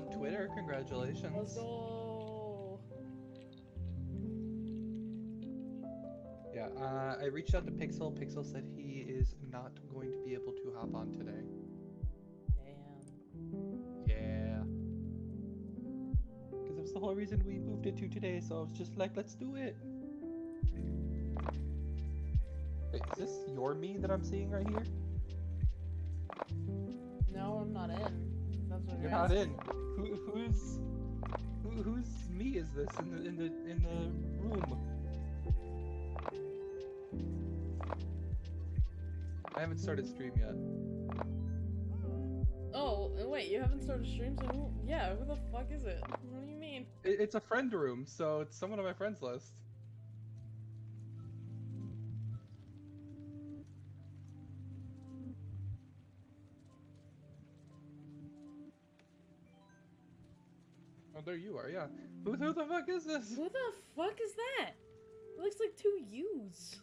on Twitter. Congratulations. Let's go. Yeah, uh, I reached out to Pixel. Pixel said he is not going to be able to hop on today. Damn. Yeah. Because that's the whole reason we moved it to today, so I was just like, let's do it. Wait, is this your me that I'm seeing right here? No, I'm not in. You're not in. Who, who's who, whose me is this in the in the in the room? I haven't started stream yet. Oh, uh, wait, you haven't started streams? So who, yeah, who the fuck is it? What do you mean? It, it's a friend room, so it's someone on my friends list. Oh, there you are. Yeah. Who, who the fuck is this? Who the fuck is that? It looks like two U's.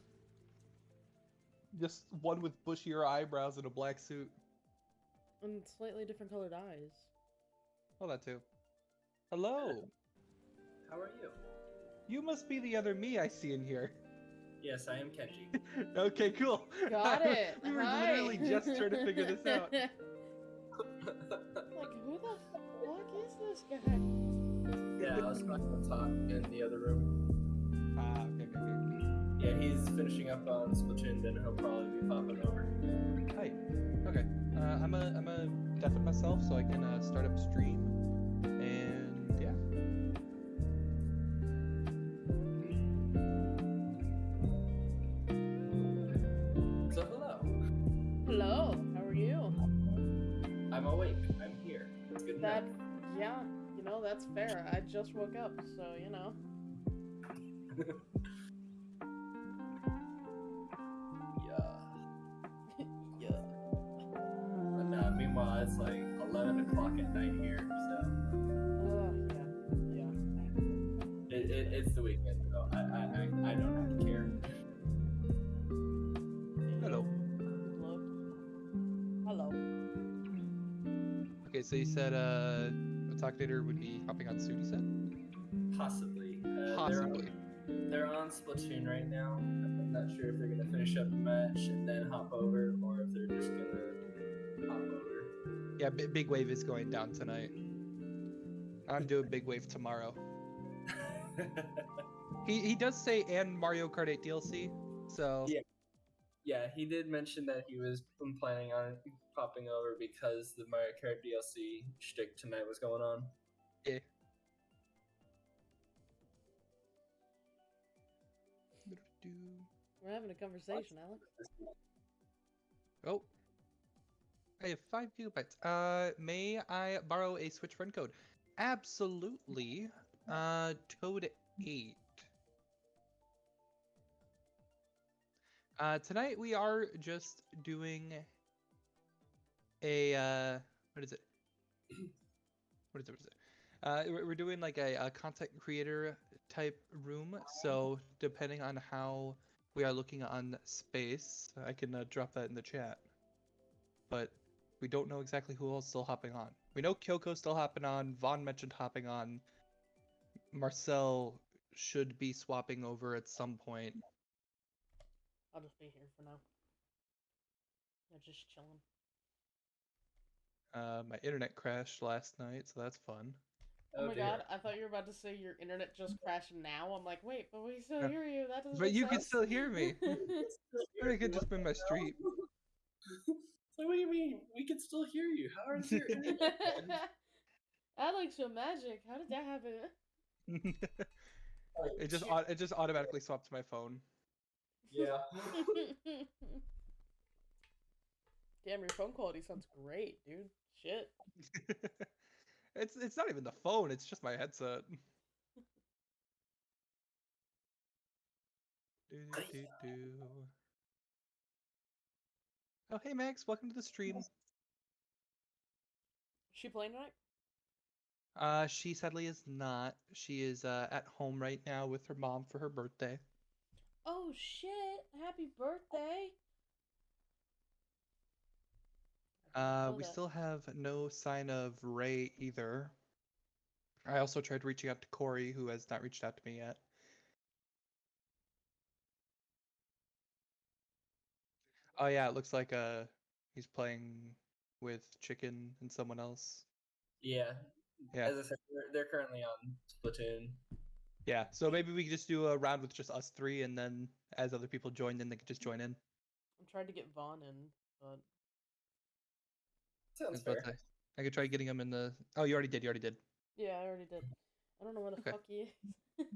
Just one with bushier eyebrows and a black suit. And slightly different colored eyes. Oh, that too. Hello. How are you? You must be the other me I see in here. Yes, I am Kenji. okay, cool. Got it. we were Hi. literally just trying to figure this out. like, who the fuck is this guy? yeah, I was talking to Top in the other room. Ah, okay, okay, Yeah, he's finishing up on Splatoon, then he'll probably be popping over. Hi. Okay. Uh, I'm a I'm a deafen myself so I can uh, start up stream, that's fair. I just woke up, so, you know. Yeah. yeah. And uh, meanwhile, it's like 11 o'clock at night here, so Uh, yeah, yeah. it, it, it's the weekend, so I, I, I, I don't have to care. Hello. Hello. Hello. Okay, so you said uh, Attack would be hopping on Sudi set? Possibly. Uh, they're on- Possibly. They're on Splatoon right now. I'm not sure if they're gonna finish up the match and then hop over, or if they're just gonna hop over. Yeah, B- Big Wave is going down tonight. I'm doing Big Wave tomorrow. He he does say and Mario Kart 8 DLC, so Yeah. yeah, he did mention that he was planning on popping over because the Mario Kart DLC shtick tonight was going on. yeah. We're having a conversation, Alex. Oh. I have five gigabytes. Uh, may I borrow a Switch friend code? Absolutely. Uh, Toad 8. Uh, tonight we are just doing a, uh, what is it? What is it? What is it? Uh, we're we're doing like a, a content creator type room. So depending on how we are looking on space, I can uh, drop that in the chat. But we don't know exactly who else still hopping on. We know Kyoko's still hopping on. Vaughn mentioned hopping on. Marcel should be swapping over at some point. I'll just be here for now. Yeah, just chilling. Uh, my internet crashed last night, so that's fun. Oh, my dear. god, I thought you were about to say your internet just crashed now. I'm like, wait, but we still hear you. That doesn't But make you can still hear me. Or it could just be my street. So what do you mean? We can still hear you. How is your I like your magic. How did that happen? it just au- it just automatically swapped to my phone. yeah. Damn, your phone quality sounds great, dude. Shit. it's it's not even the phone, it's just my headset. Do, do, do, do. Oh hey Max, welcome to the stream. She playing tonight? Uh she sadly is not. She is uh at home right now with her mom for her birthday. Oh shit! Happy birthday! I didn't Uh know we still have no sign of Ray either. I also tried reaching out to Corey, who has not reached out to me yet. Oh yeah, it looks like uh he's playing with Chicken and someone else. Yeah. Yeah. As I said, they're, they're currently on Splatoon. Yeah, so maybe we could just do a round with just us three, and then as other people join in, they could just join in. I'm trying to get Vaughn in, but I Sounds fair. to I could try getting him in the. Oh, you already did. You already did. yeah, I already did. I don't know where the Okay. fuck he is.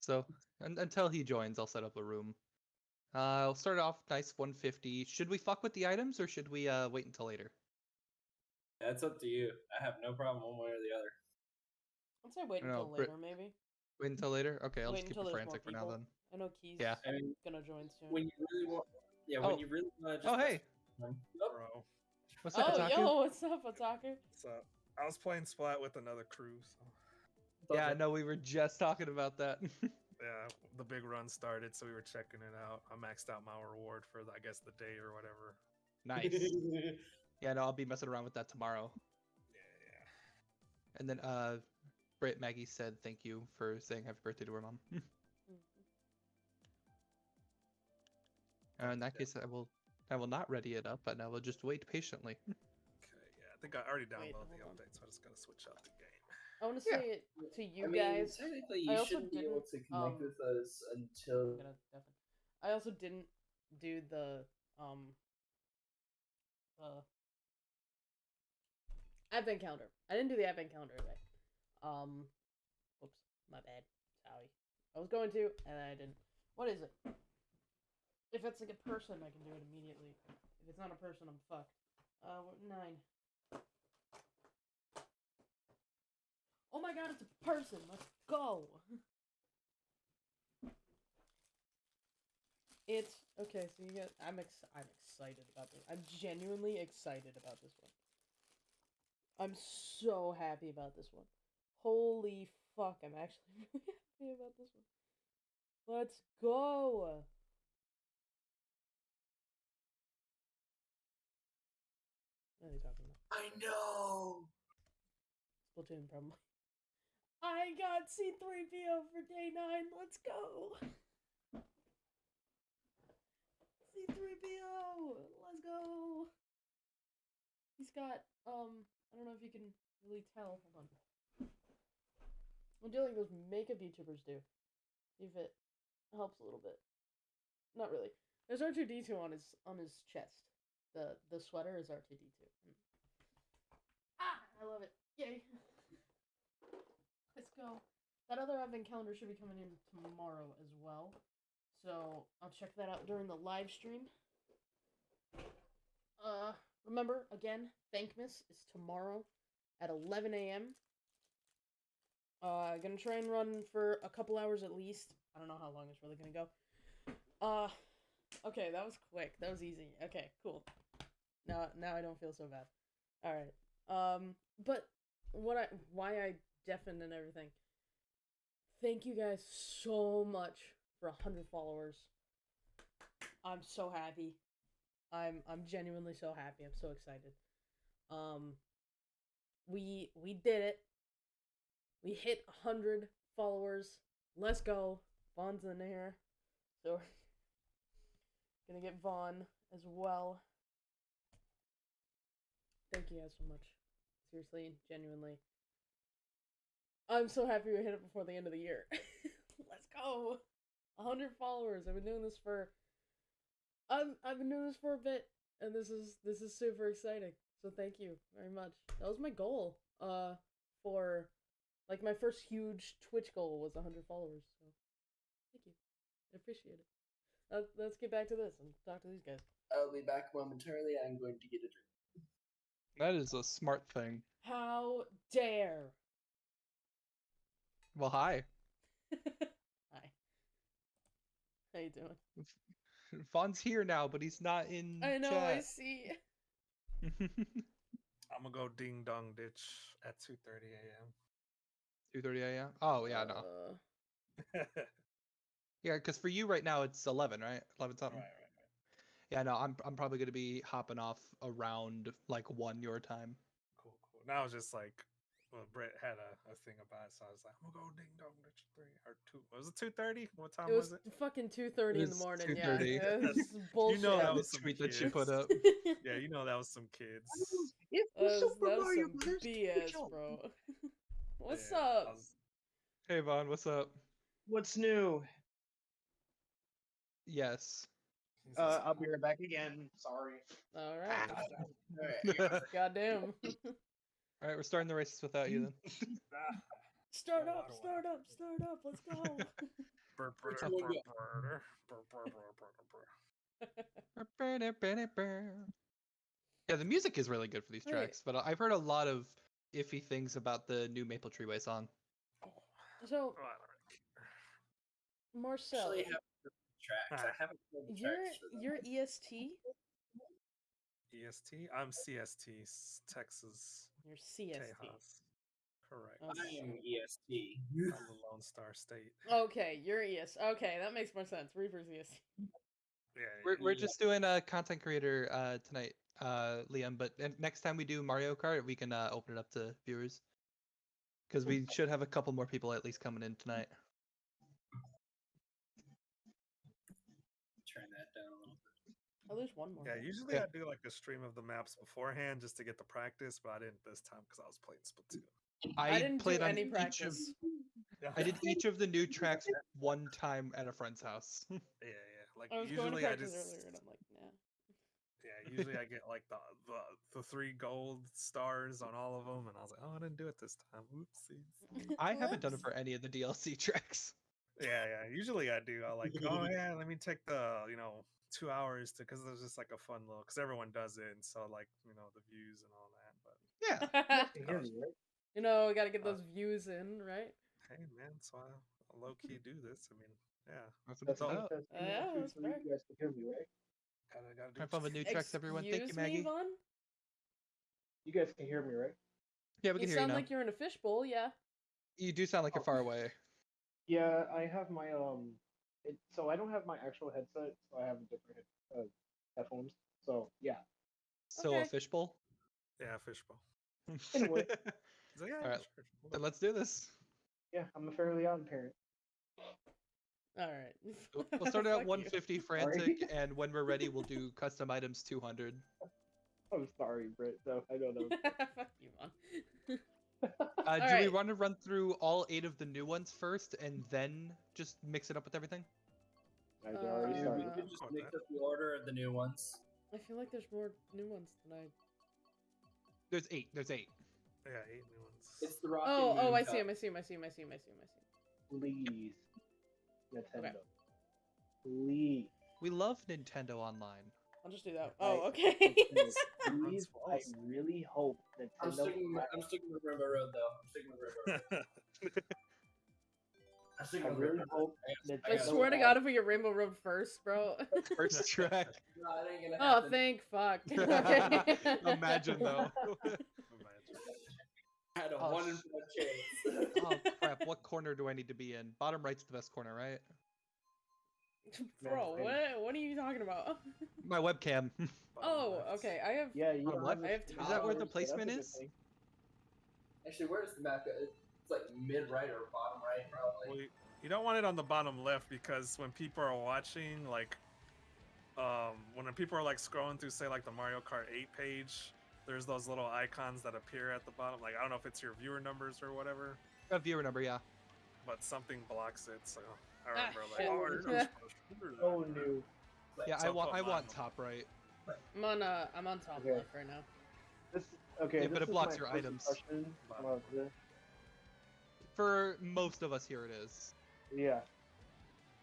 So un- until he joins, I'll set up a room. Uh, I'll start off nice 150. Should we fuck with the items or should we uh wait until later? That's up to you. I have no problem one way or the other. I'd say wait I know, until Brit- later, maybe. Wait until later. Okay, I'll Wait just keep it frantic for now then. I know Key's Yeah. I mean, gonna join soon. when you really want, yeah, Oh. when you really want to. Oh hey, Oh, Bro, what's up, oh, Otaku? yo, what's up, Otaku? so I was playing Splat with another crew. So Yeah, no, we were just talking about that. yeah, the big run started, so we were checking it out. I maxed out my reward for I guess the day or whatever. nice. Yeah, no, I'll be messing around with that tomorrow. Yeah, yeah. And then uh, Britt Maggie said thank you for saying happy birthday to her mom. Mhm. Uh, in that case, I will. I will not ready it up, and I will just wait patiently. Okay, yeah, I think I already Wait, downloaded the hold on. update, so I'm just gotta switch out the game. I want to Yeah. say it to you I mean, guys. technically, I you also shouldn't be able to connect um, with us until. I also didn't do the um uh advent calendar. I didn't do the advent calendar today. Um, whoops, my bad. Sorry. I was going to, and I didn't. What is it? If it's like a person, I can do it immediately. If it's not a person, I'm fucked. Uh, nine. Oh my god, it's a person. Let's go. It's okay. So you get. I'm ex. I'm excited about this. I'm genuinely excited about this one. I'm so happy about this one. Holy fuck! I'm actually really happy about this one. Let's go. I know. Splatoon probably. I got C3PO for day nine. Let's go. C3PO. Let's go. He's got um. I don't know if you can really tell. Hold on. I'm doing those makeup YouTubers do. If it helps a little bit. Not really. There's R2D2 on his on his chest. The the sweater is R2D2. I love it. Yay. Let's go. That other advent calendar should be coming in tomorrow as well. So I'll check that out during the live stream. Uh, remember again, Thankmas is tomorrow at 11 a.m. Uh, gonna try and run for a couple hours at least. I don't know how long it's really gonna go. Uh, okay, that was quick. That was easy. Okay, cool. Now, now I don't feel so bad. All right. Um, but what I why I deafened and everything. Thank you guys so much for hundred followers. I'm so happy. I'm I'm genuinely so happy. I'm so excited. Um, we we did it. We hit hundred followers. Let's go. Vaughn's in here, so we're gonna get Vaughn as well. Thank you guys so much. Seriously, genuinely. I'm so happy we hit it before the end of the year. Let's go. 100 followers. I've been doing this for I'm I've been doing this for a bit and this is this is super exciting. So thank you very much. That was my goal uh for like my first huge Twitch goal was 100 followers. So thank you. I appreciate it. Uh, let's get back to this and talk to these guys. I'll be back momentarily. I'm going to get a drink. That is a smart thing. How dare. Well, hi. Hi. How you doing? Vaughn's here now, but he's not in I know, I see. I'm gonna go ding dong ditch at 2:30 a.m. 2:30 a.m. Oh yeah, no. Uh, Yeah, because for you right now it's 11, right? 11 right, something. right, Yeah, no, I'm I'm probably gonna be hopping off around like one your time. Cool, cool. Now it's just like well, Brett had a, a thing about it, so I was like, I'm gonna go ding dong ditch three or two. Was it two thirty? What time It was was it? fucking two thirty in the morning. 2:30. Yeah, it was You know that Yeah, was some tweet that she put up. Yeah, you know that was some kids. It's That was, Super that was Mario some Brothers BS, bro. What's Yeah, up? was- Hey Vaughn, what's up? What's new? Yes. He's Uh, I'll be right back again. Sorry. All right. All Goddamn. All right, we're starting the races without you then. start up, start up, start up. Let's go. Yeah, the music is really good for these tracks, but I've heard a lot of iffy things about the new Maple Treeway song. so, I don't really care. Marcel, Actually, have the tracks. I haven't played the you're tracks for them. you're EST. EST? I'm CST, Texas, You're CST. Tejas. Correct. Okay. I am EST. I'm the Lone Star State. Okay, you're EST. Okay, that makes more sense. Reaper's EST. Yeah, We're, we're just doing a content creator uh, tonight, uh, Liam. But next time we do Mario Kart, we can uh, open it up to viewers because we should have a couple more people at least coming in tonight. Turn that down a little bit. Oh, there's one more. Yeah, usually Yeah. I do like a stream of the maps beforehand just to get the practice, but I didn't this time because I was playing Splatoon. I, didn't played do any each of practice. I did each of the new tracks one time at a friend's house. Yeah, yeah. Like I was going to usually I practice just earlier, and I'm like, nah. yeah. Usually I get like the, the the three gold stars on all of them, and I was like, oh, I didn't do it this time. Oopsies. I haven't done it for any of the DLC tracks. Yeah, yeah. Usually I do. I like, oh yeah, let me take the you know two hours to because there's just like a fun little because everyone does it, and so like you know the views and all that. But Yeah, Can hear me, right? you know, we gotta get Uh, those views in, right? hey, man, so I low key do this. I mean, yeah, that's what That's all. about. That's Uh, yeah, that's fair. You guys can hear me, right? gotta gotta do. Have what fun you with new tracks, everyone. Thank you, Excuse me, Maggie. Vaughn? You guys can hear me, right? Yeah, we You can hear you sound now. like you're in a fishbowl, yeah. You do sound like you're Oh. far away. Yeah, I have my um. It, so I don't have my actual headset, so I have a different head, uh, headphones. So yeah. Still a fishbowl. Yeah, fishbowl. Anyway. So, yeah, Alright, sure, then let's do this. Yeah, I'm a fairly odd parent. All right. We'll we'll start out Fuck you. 150 frantic, and when we're ready, we'll do custom items 200. I'm sorry, Britt. No, I don't know. Fuck you, man. Uh, do we Alright. want to run through all eight of the new ones first, and then just mix it up with everything? I already Uh, Yeah, started. we could just Fuck mix up the order of the new ones. I feel like there's more new ones than I. There's eight. There's eight. Yeah, eight new ones. It's the Rocket Oh, oh, I see him. I see him. I see him. I see him. I see him. I see him. Please, Nintendo. Please. We love Nintendo Online. I'll just do that. Oh, okay. Please, please, I really hope I'm sticking, with, I'm sticking with Rainbow Road though. I'm sticking with Rainbow Road. I'm I really Rainbow hope Road. I I got- Nintendo. swear to God, if we get Rainbow Road first, bro. First track. No, it ain't gonna oh, happen. thank fuck. Imagine though. Imagine. I had a Oh, one in sh- four chance. oh crap! What corner do I need to be in? Bottom right's the best corner, right? Bro, what? What are you talking about? My webcam. Oh, okay. I have. Yeah, you Bottom don't left? have I have a- Is that where the so that's a placement good is? Actually, where does the map go? It's like mid right or bottom right, probably. Well, you, you don't want it on the bottom left because when people are watching, like, um, when people are like scrolling through, say, like the Mario Kart 8 page, there's those little icons that appear at the bottom. Like, I don't know if it's your viewer numbers or whatever, A viewer number, yeah. but something blocks it. So I Ah, remember, shit. like, oh, you're not supposed to do that." Oh no. Like, Yeah, I want. I want top right. I'm on. Uh, I'm on top Okay. left right now. This okay. Yeah, this but it is blocks my your first items. impression of this. For most of us here, it is. Yeah.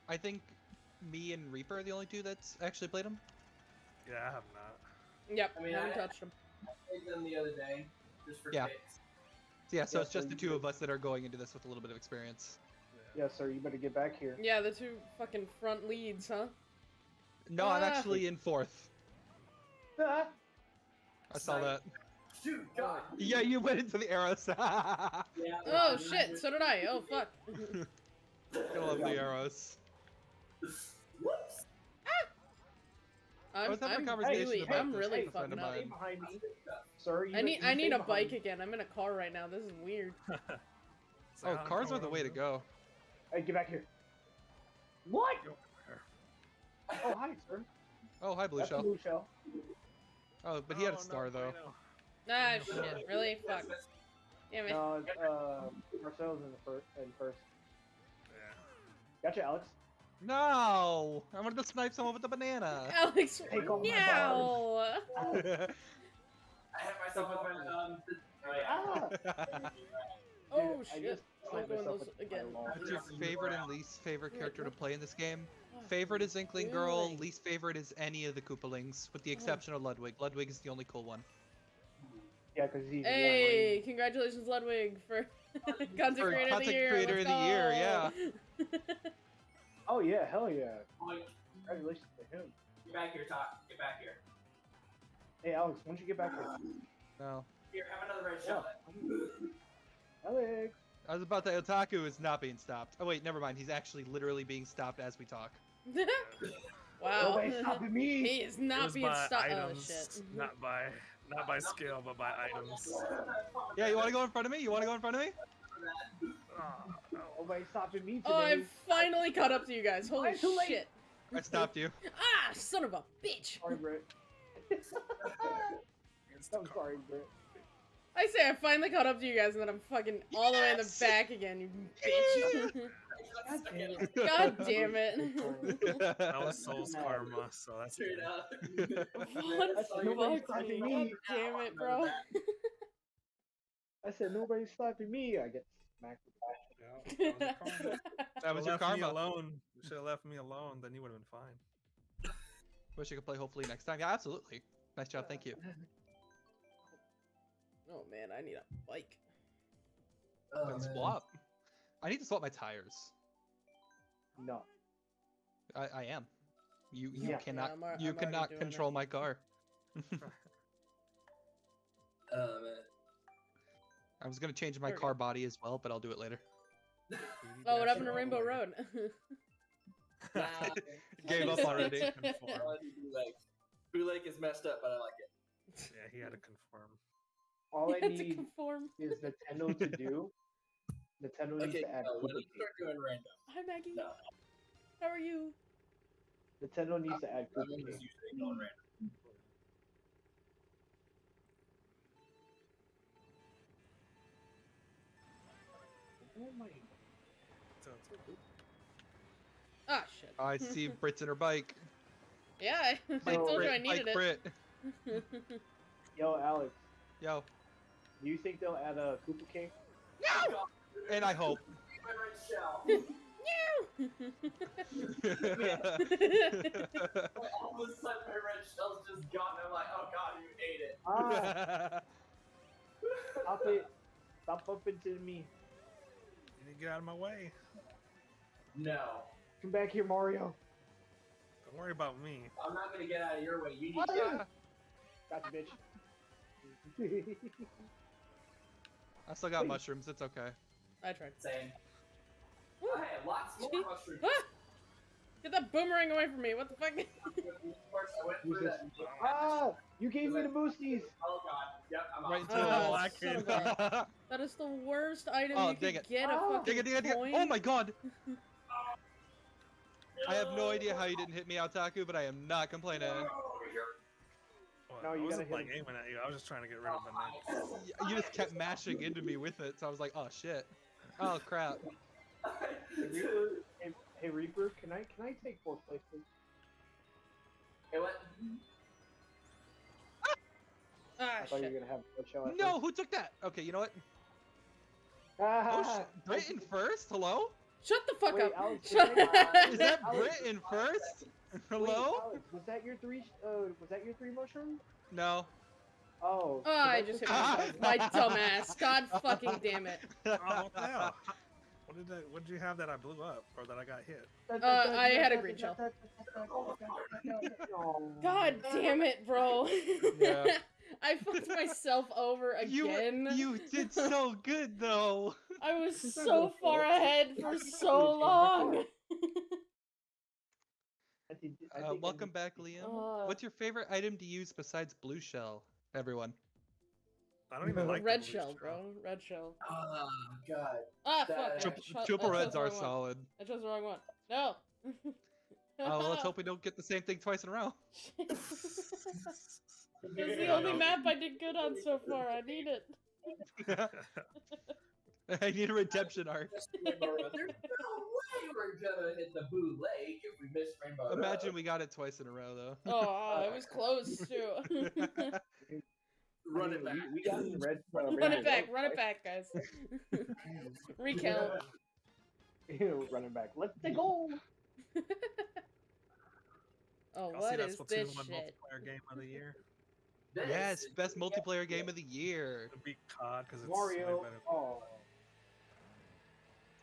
I think me and Reaper are the only two that's actually played them. Yeah, I have not. Yep. I mean, haven't I- touched him. I played them the other day, just for Yeah. kicks. Yeah, so Yeah, it's so just the you two could- of us that are going into this with a little bit of experience. Yeah, sir. You better get back here. Yeah, the two fucking front leads, huh? No, I'm Ah. actually in fourth. Ah! I saw Snipe. that. Shoot, God. Yeah, you went into the arrows. Yeah, Oh I shit! So did I. Oh fuck. love the arrows. Whoops. I'm, was having a I'm conversation really, about I'm this really with fucking up. Stay behind me, sir. You I need, I need a behind bike me. again. I'm in a car right now. This is weird. So Oh, cars are the way to doing. go. Hey, get back here. What? Go there. Oh, hi, sir. Oh, hi, Blue That's Shell. blue shell. Oh, but he had Oh, a no, star though. no. Ah, shit. Really? Fuck. Damn it. No, uh, Marcel's in the first. In first. Yeah. Gotcha, Alex. No, I wanted to snipe someone with the banana. Alex, Take all my meow. I hit myself with my um. Oh yeah. Ah! Oh Dude, I shit. Just I'm slammed going myself those again. What's your favorite and least favorite character to play in this game? Oh, Favorite is Inkling Girl. Least favorite is any of the Koopalings, with the Oh. exception of Ludwig. Ludwig is the only cool one. Yeah, because he's. Hey, congratulations, Ludwig, for content For creator of the year. creator of the year, yeah. Oh yeah, hell oh, yeah! Congratulations to him. get back here, Top. Get back here. Hey, Alex, why don't you get back here? No, Here, have another red Yeah. shell. Alex. I was about to. Otaku is not being stopped. Oh wait, never mind. He's actually literally being stopped as we talk. wow. Nobody's stopping he me. is It not was being by stopped. Oh items, shit. not by not by skill, but by items. Yeah, you want to go in front of me? You want to go in front of me? Oh. Nobody's stopping me today. Oh, I've finally caught up to you guys. Holy I'm late. shit. I stopped you. Ah, son of a bitch. Sorry, Britt. I'm sorry, Britt. I say I finally caught up to you guys, and then I'm fucking all the way in the back again, you bitch. God damn it. God damn it. That was Soul's karma, so that's Straight good. up. What That's the nobody's fuck, God damn it, bro. I said nobody's slapping me. I get smacked with Yeah, that was your karma. That was your left me karma. alone. You should have left me alone, then you would have been fine. Wish you could play hopefully next time. Yeah, absolutely. Nice job. Thank you. Oh man, I need a bike. Oh, Then swap. I need to swap my tires. No. I, I am. You you Yeah. cannot I'm you I'm already cannot doing it. control my car. Oh man. I was gonna change my There we car body as well, but I'll do it later. Oh, what happened to Rainbow Road? Nah. Gave up already. I like Bootleg. Bootleg is messed up, but I like it. Yeah, he had to conform. All I Had to need conform. is Nintendo to do. Nintendo needs Okay, to add no, when Koopa you start doing random, Hi Maggie. no, How are you? Nintendo needs to add I'm Koopa just King. usually going random. Oh my. So it's- Ah shit. I see Brits in her bike. Yeah, I, I So- told you I needed bike it. Brit. Yo, Alex, Yo. Do you think they'll add a Koopa King? No! And I hope. My red shell. All of a sudden, my red shell's just gone. I'm like, oh god, you ate it. Ah, stop it. Stop bumping into me. You need to get out of my way. No, Come back here, Mario. Don't worry about me. I'm not gonna get out of your way. You need What? to. Gotcha, bitch. I still got Wait. mushrooms. It's okay. I tried. Same. Woo. I had lots more Gee. mushrooms. Ah! Get that boomerang away from me! What the fuck? First, I went through that. ah, you gave me the boosties. Oh god. Yep, I'm Right off. into Oh, the black son kid. of a- That is the worst item Oh, you dang could it. get. A Ah. fucking Dig it, dig it, dig it. Oh my god! I have no idea how you didn't hit me, Otaku, but I am not complaining. Over here. No, I you wasn't gotta like aiming at you. I was just trying to get rid of the net. You just kept mashing into me with it, so I was like, oh shit. Oh crap. Hey, Reaper, hey, hey, Reaper, can I can I take fourth place, please? Hey, what? Ah, I thought you were gonna have a show. at No, who took that? Okay, you know what? Ah, Oh shit. Brit in first? Hello? Shut the fuck Wait, up. Alex, Shut did I- Is that Alex- Brit in first? Wait, Hello? Alex, was that your three? Uh, was that your three mushrooms? No. Oh. Oh, I just hit myself. My dumbass. God fucking damn it. Oh, what the hell? What did that? What did you have that I blew up or that I got hit? Uh, I had a green shell. Oh. God damn it, bro. Yeah. I fucked myself over again. you you did so good though. I was so far ahead for so long. I did- I Uh, think I welcome back, Liam. Uh, What's your favorite item to use besides blue shell? Everyone. I don't even like red shell, bro. Red shell. Ah, God. Ah, That- fuck. I Triple- cho- Triple reds are wrong one. solid. I chose the wrong one. No. Oh, well, let's hope we don't get the same thing twice in a row. That's the only map I did good on so far. I need it. I need a redemption arc. There's no way we're gonna hit the Boo Lake if we miss Rainbow Imagine Road. we got it twice in a row, though. Oh, it was close too. Run it back. We, we got in red. Uh, run it back, run it back, guys. Recount. Ew, running back. Let's go. Oh, I'll see what that is Splatoon this 1 shit? multiplayer game of the year. This yes, is- best multiplayer game of the year. It'd be COD because it's Mario. way better. Oh.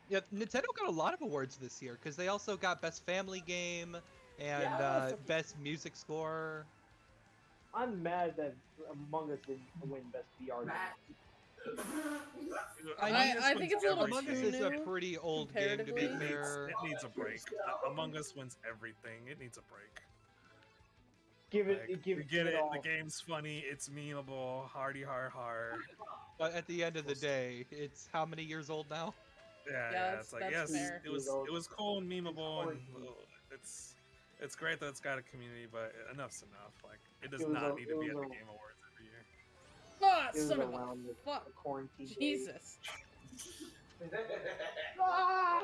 Yeah, Nintendo got a lot of awards this year because they also got best family game and Yeah, uh, fucking- best music score. I'm mad that Among Us didn't win best VR game. Matt. I- Among I think it's a little every Among Us is a pretty old game to be comparatively. It needs, it needs a break. Uh, Among Us wins everything. It needs a break. Give it. Like, give we get it, it. all. The game's funny. It's memeable. Hardy har har. But at the end of the day, it's how many years old now? Yeah, Yeah, yeah. It's like yes, fair. it was it was cool and memeable, and uh, it's it's great that it's got a community, but enough's enough. Like it does It not a- need to be at the a- Game Awards every year. Ah, It was son of a fuck. quarantine. Jesus. Ah!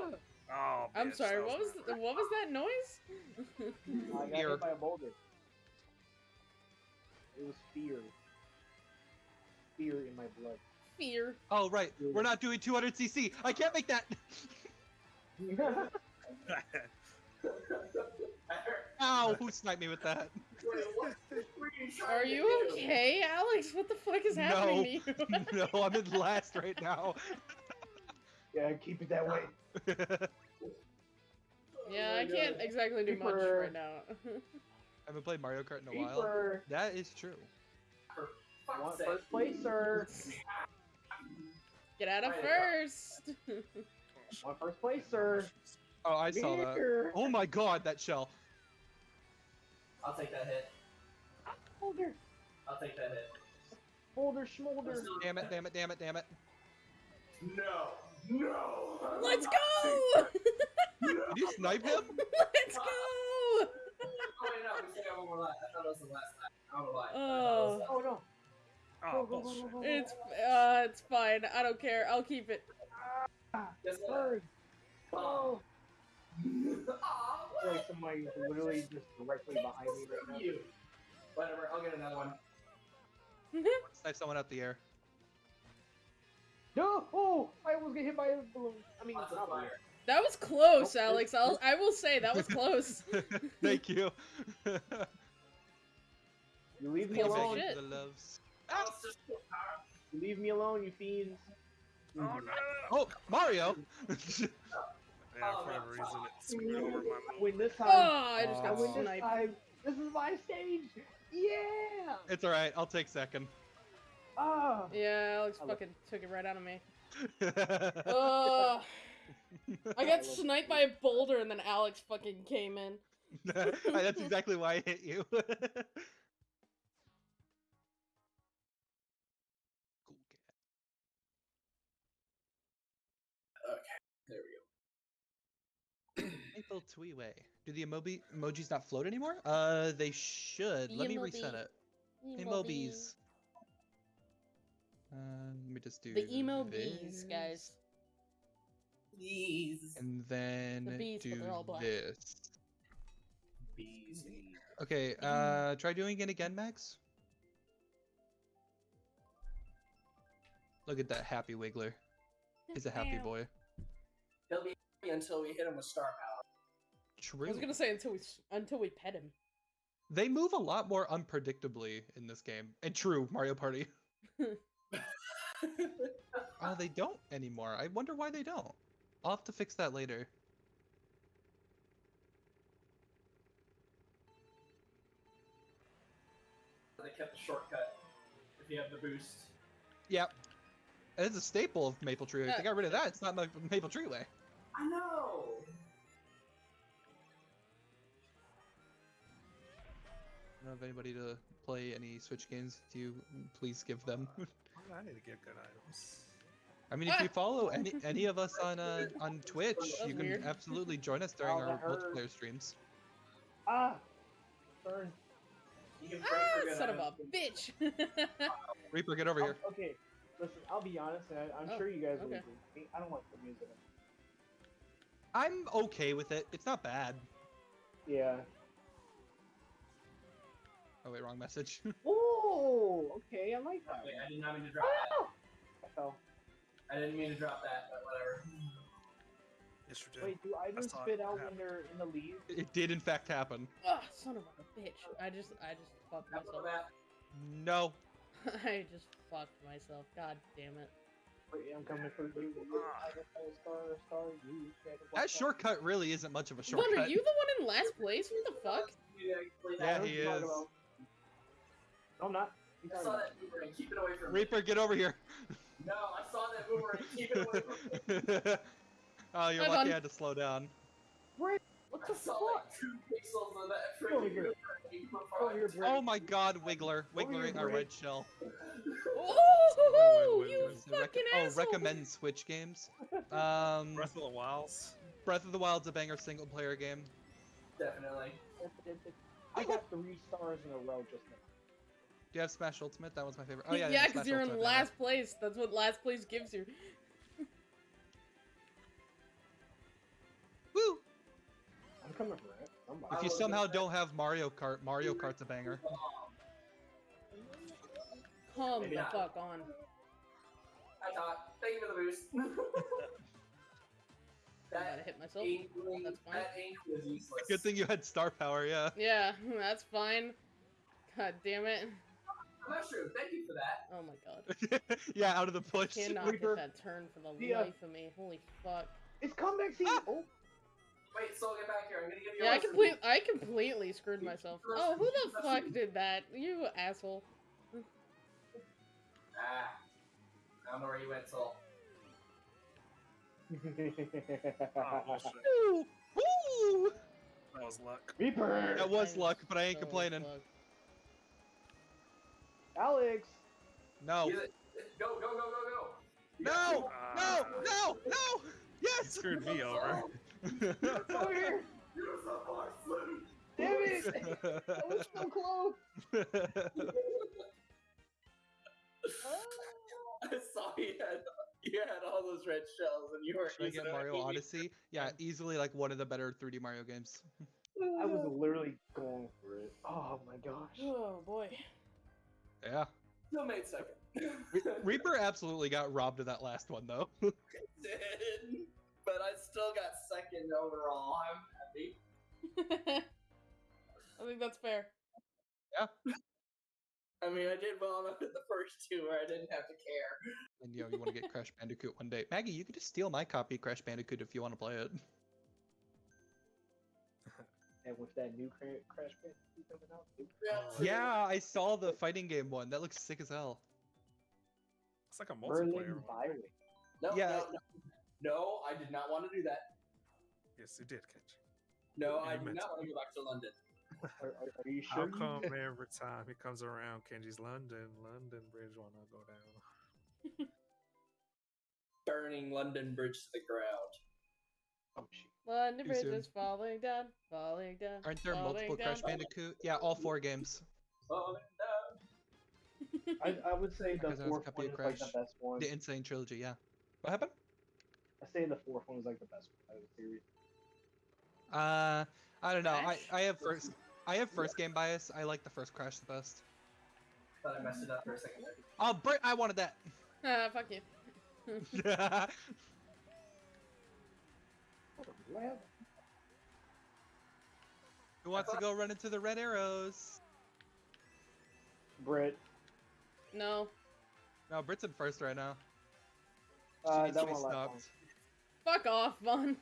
Oh, I'm sorry. that What was my th- what was that noise? I got Fear. hit by a boulder. It was fear. Fear in my blood. Fear. Oh right, we're not doing 200 CC. I can't make that. Ow! Who sniped me with that? Wait, what were you trying Are you okay, Alex? What the fuck is happening to you? no, I'm in last right now. yeah, keep it that way. yeah, Oh I my can't exactly do much right now. I haven't played Mario Kart in a while. That is true. For fuck's Want sake. first place, sir? Get out of first. Want first place, sir? Oh, I saw that. Oh my god, that shell. I'll take that hit. Boulder. I'll take that hit. Boulder, schmolder. Damn it, damn it, damn it, damn it. No. No. Let's go! Did you snipe him? Let's go! Oh, wait, no, we still got one more lap. I thought it was the last lap. I don't know why. I thought it was oh. the- Oh no. Oh, bullshit. It's uh, it's fine. I don't care. I'll keep it. Ah, Yes, sir. Oh. Like somebody literally just directly behind me right now. You. Whatever, I'll get another one. Snipe someone out the air. No! Oh! I almost get hit by a balloon. I mean, Lots not balloon. fire. That was close, Nope, Alex. I'll, I will say that was close. Thank you. You leave me alone. The loves. Oh, it's just so powerful. You leave me alone, you fiends. Oh no! Oh, Mario! Yeah, Oh, for whatever reason, it screwed over my I move. win this time. Oh, I just Aw. I got win this sniped. time. This is my stage. Yeah. it's alright, I'll take second. Oh. Yeah, Alex I love- fucking took it right out of me. Uh, I got sniped by a boulder and then Alex fucking came in. That's exactly why I hit you. We go. Maple Treeway. Do the emoji emojis not float anymore? Uh, they should. The Let me reset emobi- it. Emojis. Uh, let me just do The emo bees, guys. Bees. And then bees, do they're all black. this. Bees. Okay, uh, try doing it again, Max. Look at that happy wiggler. He's a happy boy. He'll be happy until we hit him with star power. True. I was gonna say until we until we pet him. They move a lot more unpredictably in this game. And true, Mario Party. Oh, they don't anymore. I wonder why they don't. I'll have to fix that later. they kept the shortcut if you have the boost. Yep. It's a staple of Maple Tree. If Uh, they got rid of that, it's not Ma- Maple Tree Way. I know. Don't know if anybody to play any Switch games. Do you please give them? I need to get good items. I mean, if you follow any any of us on uh, on Twitch, you can weird. absolutely join us during Oh, our multiplayer streams. Ah, burn. You can pray ah, son of a bitch. Reaper, get over I'll- here. okay, listen. I'll be honest, and I, I'm Oh, sure you guys will okay. agree. I don't like the music. I'm okay with it. It's not bad. Yeah. Oh wait, wrong message. Oh, okay. I like that. Wait, I did not mean to drop Ah! I fell. I didn't mean to drop that, but whatever. Yes, you did. Wait, do items saw it spit out happen. when they're in the leaves? it did in fact happen. Ah, son of a bitch. I just, I just fucked Drop myself. that. No. I just fucked myself. God damn it. Wait, I'm coming for you. Ah. I got a star, star, you. gotta That shortcut really isn't much of a Bun, are you the one in last place? What the fuck? You Yeah, he what you're talking is. About. No, I'm not. I saw that boomerang. Keep it away from me. Reaper, get over here. No, I saw that boomerang. Keep it away from me. oh, you're Hi, lucky Bun. I had to slow down. What I the saw fuck? like two pixels of that Go freaking here. boomerang Go before here, I- Brett. Oh my god, Wiggler. Over here, Wiggling our Brit. red shell. Oh, wait, you wait. Is it rec- fucking oh, recommend Switch games. Um, Breath of the Wilds. Breath of the Wild's a banger single player game. Definitely. I got three stars in a row just now. Do you have Smash Ultimate? That was my favorite. Oh yeah, yeah, because Smash you're in Ultimate last place. That's what last place gives you. Woo! I'm coming for it. Somebody. If you somehow don't have Mario Kart, Mario Kart's a banger. Come Maybe the not. fuck on. I thought. Thank you for the boost. I gotta hit myself. ink, That's fine. that ink was useless. Good thing you had star power, yeah. Yeah, that's fine. God damn it. Mushroom, thank you for that. Oh my god. yeah, out of the push. Cannot Reaper. get that turn for the See ya. life of me. Holy fuck. It's comeback season. Ah! Oh, Wait, so I'll get back here. I'm gonna give you Yeah, a I complete I completely screwed myself. Oh, who the fuck did that? You asshole. Ah. I don't know where you went, Soul. Oh, bullshit. Woo! Woo! That was luck. Reaper. That was luck, but I ain't so complaining. Fucked. Alex. No. Go, go, go, go, go. You got No! No! No! No! Ah. You Yes! screwed me over. Over here. You're so far, Slim. Damn it. I was so close. I saw you had you had all those red shells and you were Should I get Mario. Odyssey? Yeah, easily like one of the better 3D Mario games. I was literally going for it. Oh my gosh. Oh boy. Yeah. Still made second. Reaper absolutely got robbed of that last one though. Did, but I still got second overall. I'm happy. I think that's fair. Yeah. I mean, I did well enough in the first two where I didn't have to care. and you know, you want to get Crash Bandicoot one day. Maggie, you could just steal my copy of Crash Bandicoot if you want to play it. And with that new cra- Crash Bandicoot coming out. Yeah. Yeah, I saw the fighting game one. That looks sick as hell. It's like a Berlin multiplayer one. No, Yeah. no, no. No, I did not want to do that. Yes, you did, Catch. No, You I did not want to go back to London. Are, are, are you How sure? you- come every time he comes around, Kenji's London, London Bridge wanna go down? Burning London Bridge to the ground. Shit. London Bridge soon. is falling down, falling down. Aren't there falling multiple down. Crash Bandicoot? Yeah, all four games. Oh, no. I, I would say the Because I was a fourth one of is like the best one. The N. Sane Trilogy, yeah. What happened? I say the fourth one is like the best one out of the series. Uh, I don't know. I, Crash? I have first I have first game bias. I like the first Crash the best. Thought I messed it up for a second. Oh, Brit, I wanted that. Ah, fuck you. Well, Who wants to go run into the red arrows? Britt. No. No, Brit's in first right now. She Uh, needs that to be won't last long. stopped. Fuck off, Vaughn.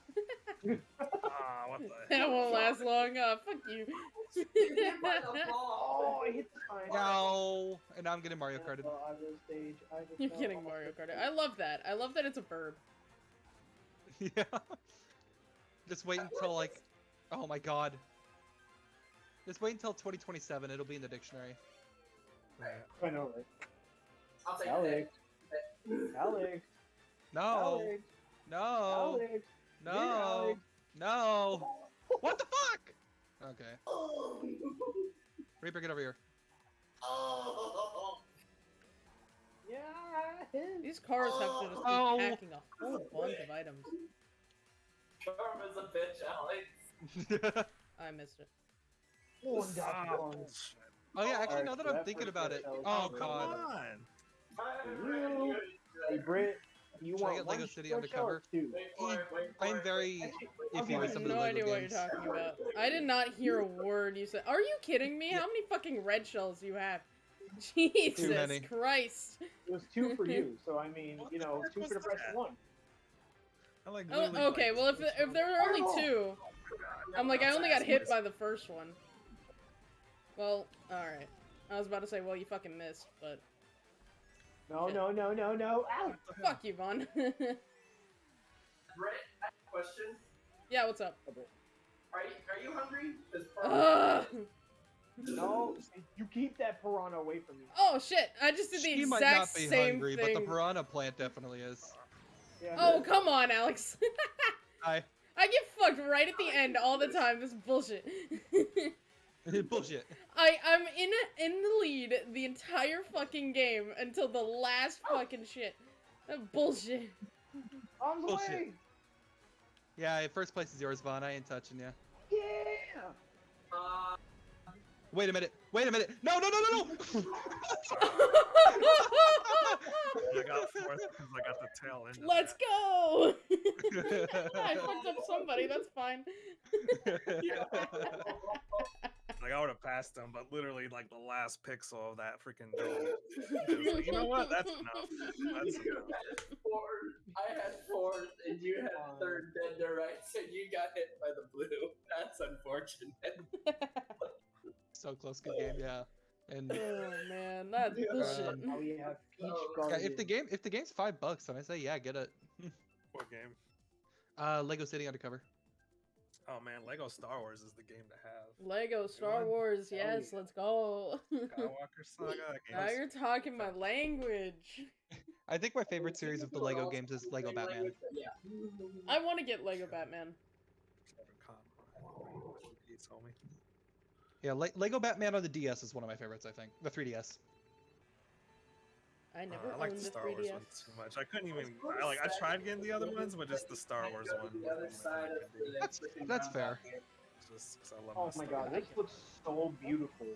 Ah, what the that won't last long. Uh, fuck you. Get hit by the ball. Oh, I hit the sign. No, and now I'm getting Mario Karted. Oh, stage. You're fell kidding, Mario the- Kart. I love that. I love that it's a verb. yeah. Just wait until like, oh my god. Just wait until 2027. It'll be in the dictionary. I know, right? I'll take Alex. that. Alex. No. Alex. No. Alex. No. Alex. No. What the fuck? Okay. Oh. Reaper, get over here. Oh. Yeah. These cars have to just be Oh. packing a whole bunch of items. Karma's a bitch, Alex. I missed it. One got one. bullshit. oh yeah, actually, now that I'm thinking about it. Oh god. Come on. Hey, Britt, you Should I get Lego City shell undercover? or Two? Wait for it, wait for I'm it. very Actually, I'll iffy give with you some no of the idea what you're talking about. I did not hear a word you said. Are you kidding me? How many fucking red shells do you have? Jesus. Christ. It was two for you, so I mean, you know, two for the price of one. I like Oh, okay, like, well if if there are only two, I'm like I only got hit by the first one. Well, all right. I was about to say, well, you fucking missed, but No, Shit. no, no, no, no. Ow! fuck you, Vaughn. Brett, I have a question. yeah, what's up? Are you, are you hungry? 'Cause Ugh. No, you keep that piranha away from me. Oh shit! I just did the She might not be hungry, thing. but the piranha plant definitely is. Yeah. Oh come on, Alex. Hi. I get fucked right at the end all the time. This bullshit. Bullshit. I I'm in in the lead the entire fucking game until the last fucking shit. That bullshit. Arms Bullshit. away! Yeah, first place is yours, Vaughn. I ain't touching you. Yeah! Uh, Wait a minute. Wait a minute. No, no, no, no, no. I got fourth because I got the tail end. Let's go. I fucked up somebody. That's fine. Like I would have passed him, but literally like the last pixel of that freaking dome. like, you know what? That's enough. That's you enough. had fourth, I had fourth, and you had third dead to rights, and you got hit by the blue. That's unfortunate. so close, good game. Yeah. And oh man, that's Yeah. bullshit. Um, Now we have peach Oh. yeah, garden. if the game if the game's five bucks, then I say yeah, get it. What game? Uh, Lego City Undercover. Oh man, Lego Star Wars is the game to have. Lego Star one. Wars, Oh, yes, yeah. let's go. Skywalker Saga. That now you're talking my language. I think my favorite series of the Lego games is Lego Batman. Yeah. I want to get Lego Batman. He told me. Yeah, Le- Lego Batman on the DS is one of my favorites. I think the 3DS. I Uh, never I like the the Star Wars 3DS. one too much. I couldn't even. I like. I tried getting the other ones, but just the Star Wars one. The other was side of the That's- that's fair. here. Just 'cause I love Oh my my god, this looks so beautiful.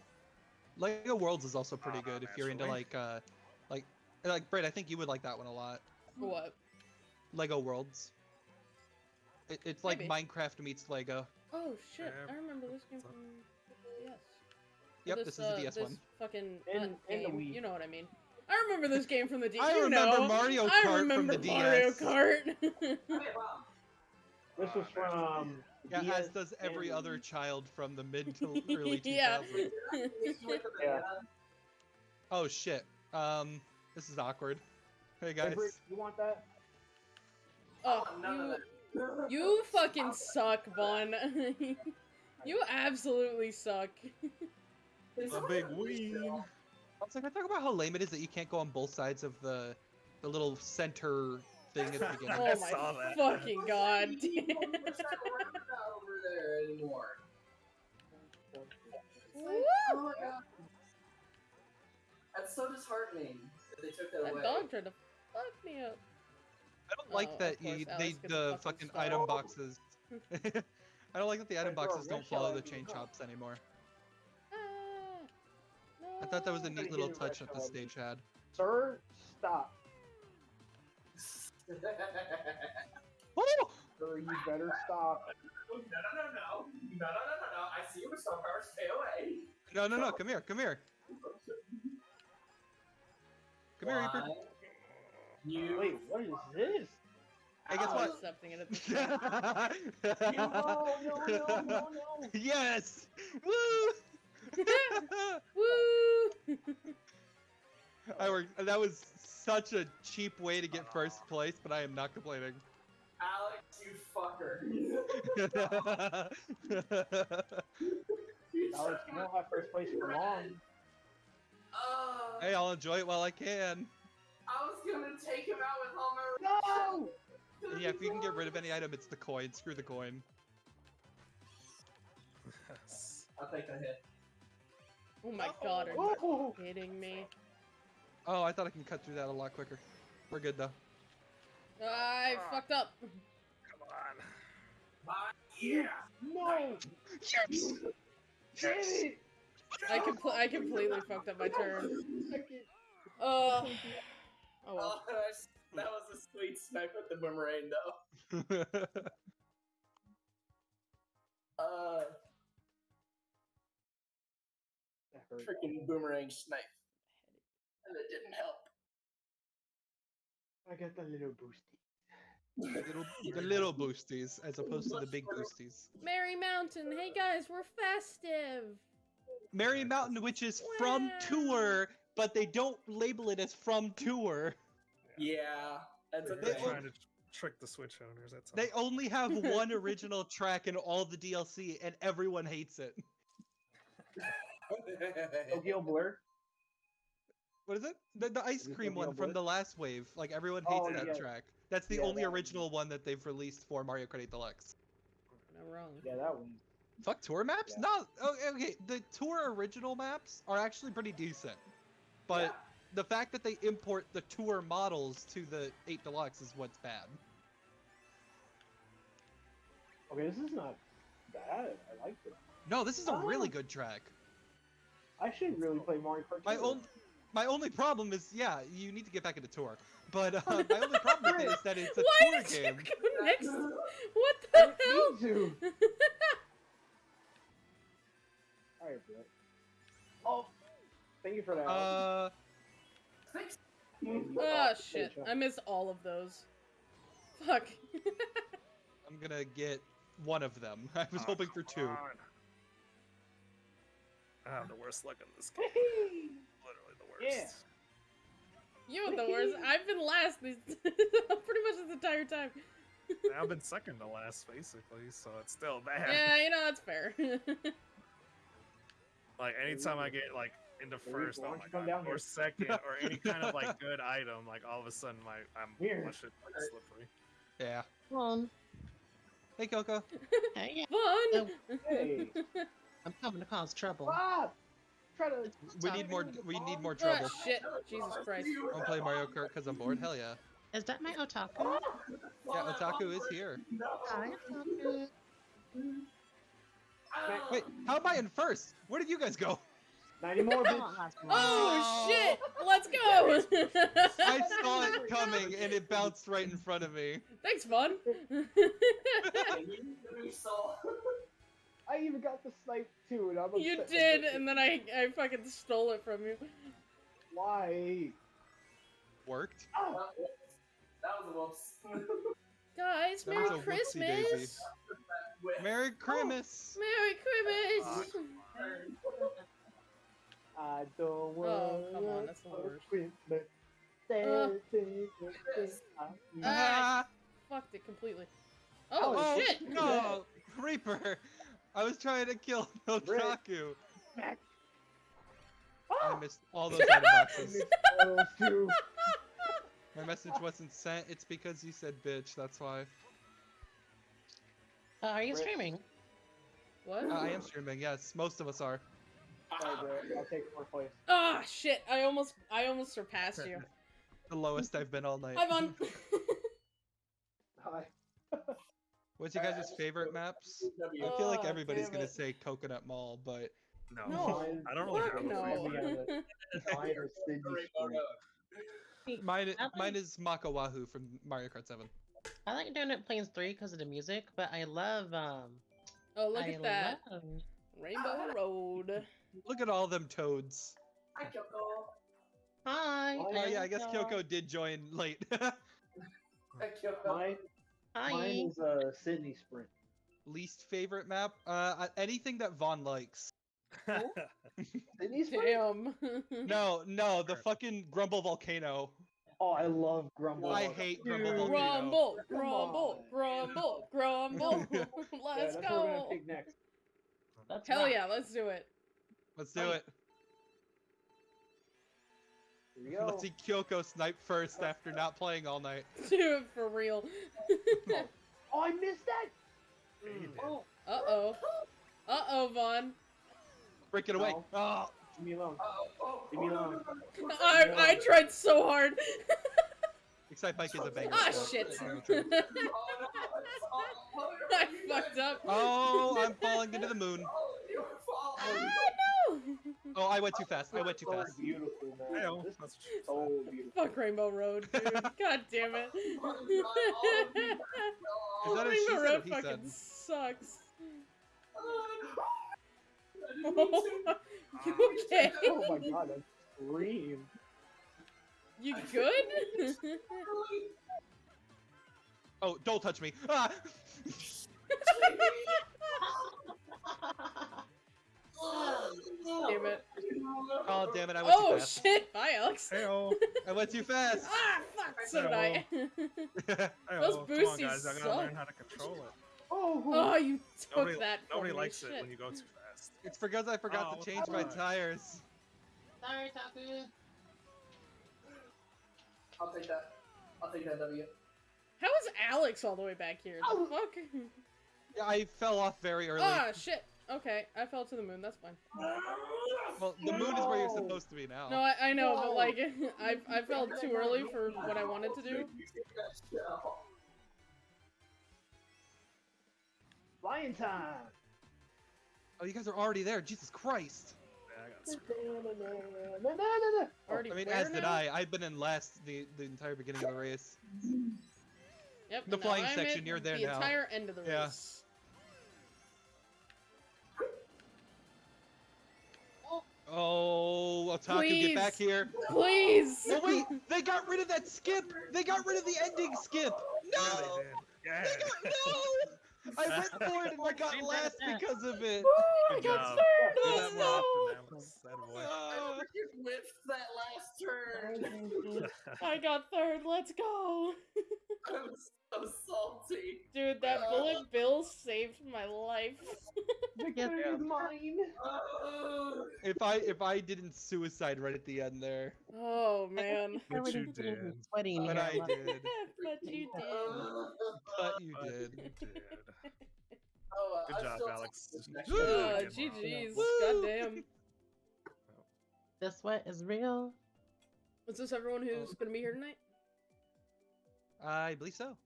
Lego Worlds is also pretty Ah, good if you're into like uh, like like Brett. I think you would like that one a lot. What? Lego Worlds. It, it's like Maybe. Minecraft meets Lego. Oh shit! Yeah, I remember this game from up? the DS. Yep, this, is the uh, DS this one. Fucking And- not the game, Wii. You know what I mean? I remember this game from the DS. I you remember know. Mario I Kart from remember the Mario DS. Kart. This was from. Yeah, DS as does every and- other child from the mid to early 2000s. Yeah. Wait, did I miss you with the Yeah. banana? Oh shit. Um, this is awkward. Hey Hey, guys. Britt, you want that? oh, Oh, none you, you fucking suck, Vaughn. you absolutely suck. The big ween. I was like, I talk about how lame it is that you can't go on both sides of the the little center thing at the beginning. Oh I my saw that. fucking god. There's that over there anymore. Woo! Oh my god. That's so disheartening that they took that That away. dog tried to fuck me up. I don't like Oh, that you, they the fucking fucking started. item boxes. I don't like that the item boxes don't follow the chain chops anymore. I thought that was a neat little get a red touch that the stage had. Sir, stop. Oh! Sir, you better stop. No, no, no, no. No, no, no, no, no. I see you with star power. Stay away. No, no, no! Come here, come here, come here, Reaper. You. Wait, what is this? Hey, guess I'm what? accepting it at this. No, no, no, no, no. yes! Woo! Woo! I worked. That was such a cheap way to get first place, but I am not complaining. Alex, you fucker. Alex, you won't have first place for long. Uh, Hey, I'll enjoy it while I can. I was gonna take him out with all my. No! Yeah, if you can get rid of any item, it's the coin. Screw the coin. Yes. I think I hit. Oh my god, are you Oh! kidding me? Oh, I thought I can cut through that a lot quicker. We're good though. I Ah. fucked up. Come on. Bye. Yeah. No! Yes! Damn it! I compl- I completely fucked up my turn. Second. Uh, oh Oh, well. that's- that was a sweet smack with the boomerang, though. Uh, freaking boomerang snipe. And it didn't help. I got the little boosty. little, the little boosties as opposed to the big boosties. Merry Mountain, hey guys, we're festive. Merry Mountain, which is from tour, but they don't label it as from tour. Yeah, that's a They're They trying to trick the Switch owners. That's all. They only have one original track in all the DLC, and everyone hates it. Tokyo Blur. What is it? The, the ice cream Tokyo one from the last wave. Like everyone hates Oh, that yeah. track. That's the Yeah, only that original one that they've released for Mario Kart 8 Deluxe. Not wrong. Yeah, that one. Fuck tour maps? Yeah. No. Oh, okay. The tour original maps are actually pretty decent, but Yeah. the fact that they import the tour models to the 8 Deluxe is what's bad. Okay, this is not bad. I like it. No, this is a really Oh. good track. I should really play Mario Kart. My Tour. own, my only problem is, yeah, you need to get back into tour. But uh, my only problem with it is that it's a Why tour did game. you go next? What the didn't hell? mean to. Alright, bro. Oh, thank you for that. Uh, Thanks. Oh shit, I missed all of those. Fuck. I'm gonna get one of them. I was Ah, hoping for two. on. I have the worst luck in this game. Literally the worst. Yeah. You were the worst. I've been last these pretty much this entire time. I've been second to last, basically, so it's still bad. Yeah, you know that's fair. Like anytime I get like into Maybe first, oh my god, down or here? second, or any kind of like good item, like all of a sudden my I'm Here. my shit like slippery. Yeah. Come Hey, Coco. Hey, Fun. Hey. I'm coming to cause trouble. Try to. We need more. We need more Oh trouble. shit, Jesus Christ. I want to play Mario Kart because I'm bored. Hell yeah. Is that my otaku? Yeah, Otaku is here. Hi, otaku. Wait, how am I in first? Where did you guys go? 90 more, Come bitch. on, last one. Oh shit, let's go. I saw it coming and it bounced right in front of me. Thanks, Fun. I even got the snipe too, and I'm you did, and then I I fucking stole it from you. Why? Worked. Ah! That was a whoops. Guys, That Merry a. Christmas. Merry Christmas. Merry Christmas. I don't want Oh, come on, that's the worst. Christmas. Uh. Ah. Ah, Fucked it completely. Oh, oh shit. no, Reaper! I was trying to kill Otaku. Smack. I missed all those item boxes. My message wasn't sent. It's because you said bitch. That's why. Uh, are you Rip. streaming? What? Uh, I am streaming. Yes, most of us are. Sorry, bro. I'll take fourth place. Ah, shit. I almost I almost surpassed you. The lowest I've been all night. Hi, Fun. Hi. What's your Uh, guys' favorite maps? I feel like Oh, everybody's gonna say Coconut Mall, but No, No, I don't really Fuck have a no. favorite. Mine is Sydney Rainbow Spring. Road. mine like- mine is Maka Wuhu from Mario Kart 7. I like Donut Plains 3 because of the music, but I love, um, oh, look I at that. love Rainbow Road. Look at all them toads. Hi, Kyoko. Hi. Oh, Oh yeah, I guess Kyoko. Kyoko did join late. Hi, Kyoko. Mine, Hi. mine is uh, Sydney Sprint. Least favorite map? Uh, anything that Vaughn likes. Sydney Sprint? Damn. No, no, the fucking Grumble Volcano. Oh, I love Grumble. I hate Grumble Dude. Volcano. Grumble, grumble, grumble, grumble. Let's that's what we're gonna go. pick next. That's Hell rock. yeah, let's do it. Let's do Fight. it. Here we go. Let's see Kyoko snipe first after not playing all night. do it for real. Oh, I missed that. Yeah. Oh, uh oh. Uh oh, Vaughn. Break it away. No. Oh, leave me alone. Oh, oh, Leave me oh, alone. no, no, no. I, I tried so hard. Excitebike is a banger. ah, so- shit. Oh, no, it's all- no, I you fucked guys- up. Oh, I'm falling into the moon. Oh, you were falling. Ah, no. Oh, I went too fast. I went too so fast. beautiful, man. Hey-o, This that's is so beautiful. Fuck Rainbow Road, dude. God damn it. Is that a she Rainbow said Road fucking said? sucks. I didn't mean to. you okay? Oh my god, that scream. You good? Oh, don't touch me. Ah! Oh, damn it. I went Oh too fast. shit! Bye, Alex. Hey-o. I went too fast. Ah, fuck. So did I. Hey-o. Those Come on, boosties guys. I gotta suck. learn how to control it. Oh, oh, you took Nobody, that. from nobody me. likes shit. it when you go too fast. it's because I forgot Oh, to change my fuck. tires. Sorry, Taku. I'll take that. I'll take that W. How is Alex all the way back here? The Oh. fuck? Yeah, I fell off very early. Oh shit. Okay, I fell to the moon. That's fine. well, the moon is where you're supposed to be now. No, I, I know, but like, I I fell too early for what I wanted to do. flying time. Oh, you guys are already there. Jesus Christ. I got screwed. Already I mean, where as did now? I. I've been in last the, the entire beginning of the race. Yep. The flying I'm section, at you're there the now. entire end of the Yeah. Oh, Otaku, get back here. Please. Oh, wait. They got rid of that skip. They got rid of the ending skip. Yeah, No. they did. Yeah. They got, no. I went for it and I got last because of it. Woo, I got job. third. Do Let's that more go. often, Alex. That boy. Uh, freaking whiffed that last turn. I got third. Let's go. I'm so salty. Dude, that bullet bill saved my life. Victory Yeah. is mine. Oh, if I if I didn't suicide right at the end there, Oh man. I But you did. sweating but. I did. but you did. oh. But you But did. you did. Oh, Good I job, Alex. take this next Woo! one. Oh, Good one. GG's. Goddamn. The sweat is real. Is this everyone who's oh. gonna be here tonight? I believe so.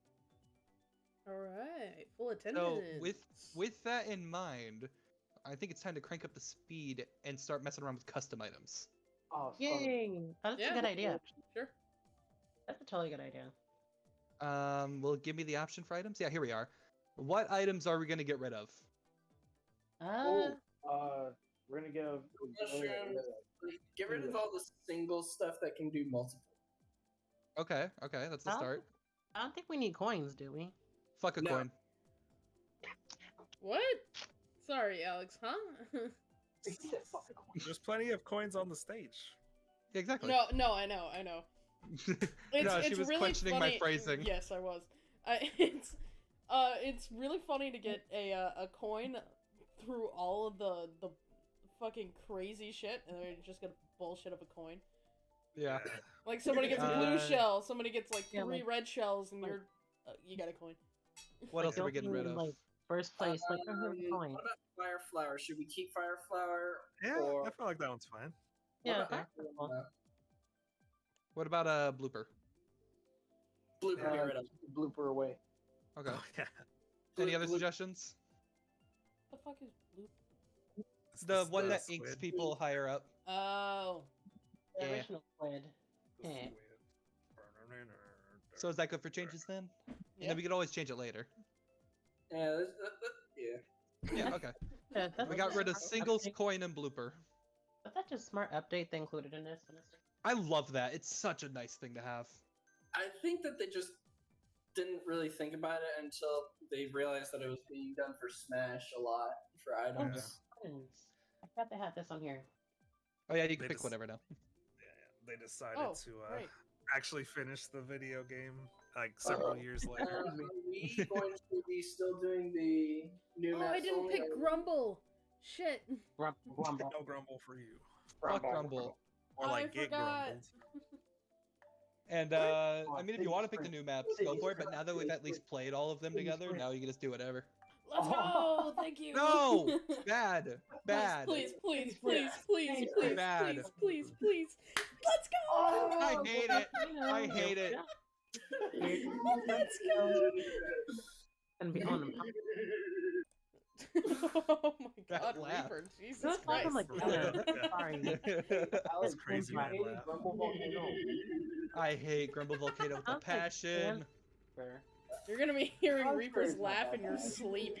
All right, full attendance. So with with that in mind, I think it's time to crank up the speed and start messing around with custom items. Oh, so- Yay! That's Yeah. a good idea. sure. That's a totally good idea. Um, will it give me the option for items? Yeah, here we are. What items are we gonna get rid of? Uh, Oh, uh, we're gonna give. Mushrooms. Get rid of all the single stuff that can do multiple. Okay, okay, that's the start. I don't think we need coins, do we? Fuck a No. coin. What? Sorry, Alex. Huh? There's plenty of coins on the stage. Exactly. no, no, I know, I know. It's, no, she it's was really questioning funny. my phrasing. Yes, I was. I, it's uh, it's really funny to get a uh, a coin through all of the the fucking crazy shit, and they're just gonna bullshit of a coin. Yeah. Like somebody gets a blue Uh, shell, somebody gets like yeah, three like- else shells, and you're uh, you got a coin. What Like, else are we getting rid of? Like first place, like oh, here's a Um, coin. What about fire flower? Should we keep fire flower? Yeah, or I feel like that one's fine. Yeah, what about- that's uh, What about a blooper? blooper? Uh, get rid of. blooper away. Okay. Oh, yeah. Any other bloop- suggestions? What the fuck is blue? It's The the- one the that inks people higher up. Oh, The Yeah. original squid. The Eh. Squid. So is that good for changes then? And yeah. then we could always change it later. Yeah, this- that- that- yeah. Yeah, okay. Yeah, we got rid of smart singles, update. coin, and blooper. But that's just smart update they included in this. honestly. I love that. It's such a nice thing to have. I think that they just didn't really think about it until they realized that it was being done for Smash a lot for items. Coins. I forgot they had this on here. Oh yeah, you can They pick just- whatever now. Yeah, yeah, they decided Oh, to uh, right. Actually finish the video game like several Oh. years Uh, later. are we going to be still doing the new Oh, I didn't pick or- Grumble. Shit. Grum- grumble. No grumble for you. Fuck Grumble. Or Oh, I like get forgot. And uh, I mean, if you want to pick the new maps, go for it. But now that we've at least played all of them together, now you can just do whatever. Let's go. Thank you. No, bad, bad. Please, please, please, please, please, Bad. please, please, please. Let's go. Oh, I oh, hate it. I hate it. Let's go. And be on oh my god, laugh. Reaper, Jesus Don't Christ. I'm like, Yeah. sorry. Alex, crazy I when I. Grumble Volcano. I hate Grumble Volcano with a passion. You're gonna be hearing Reaper's crazy. laugh in your sleep.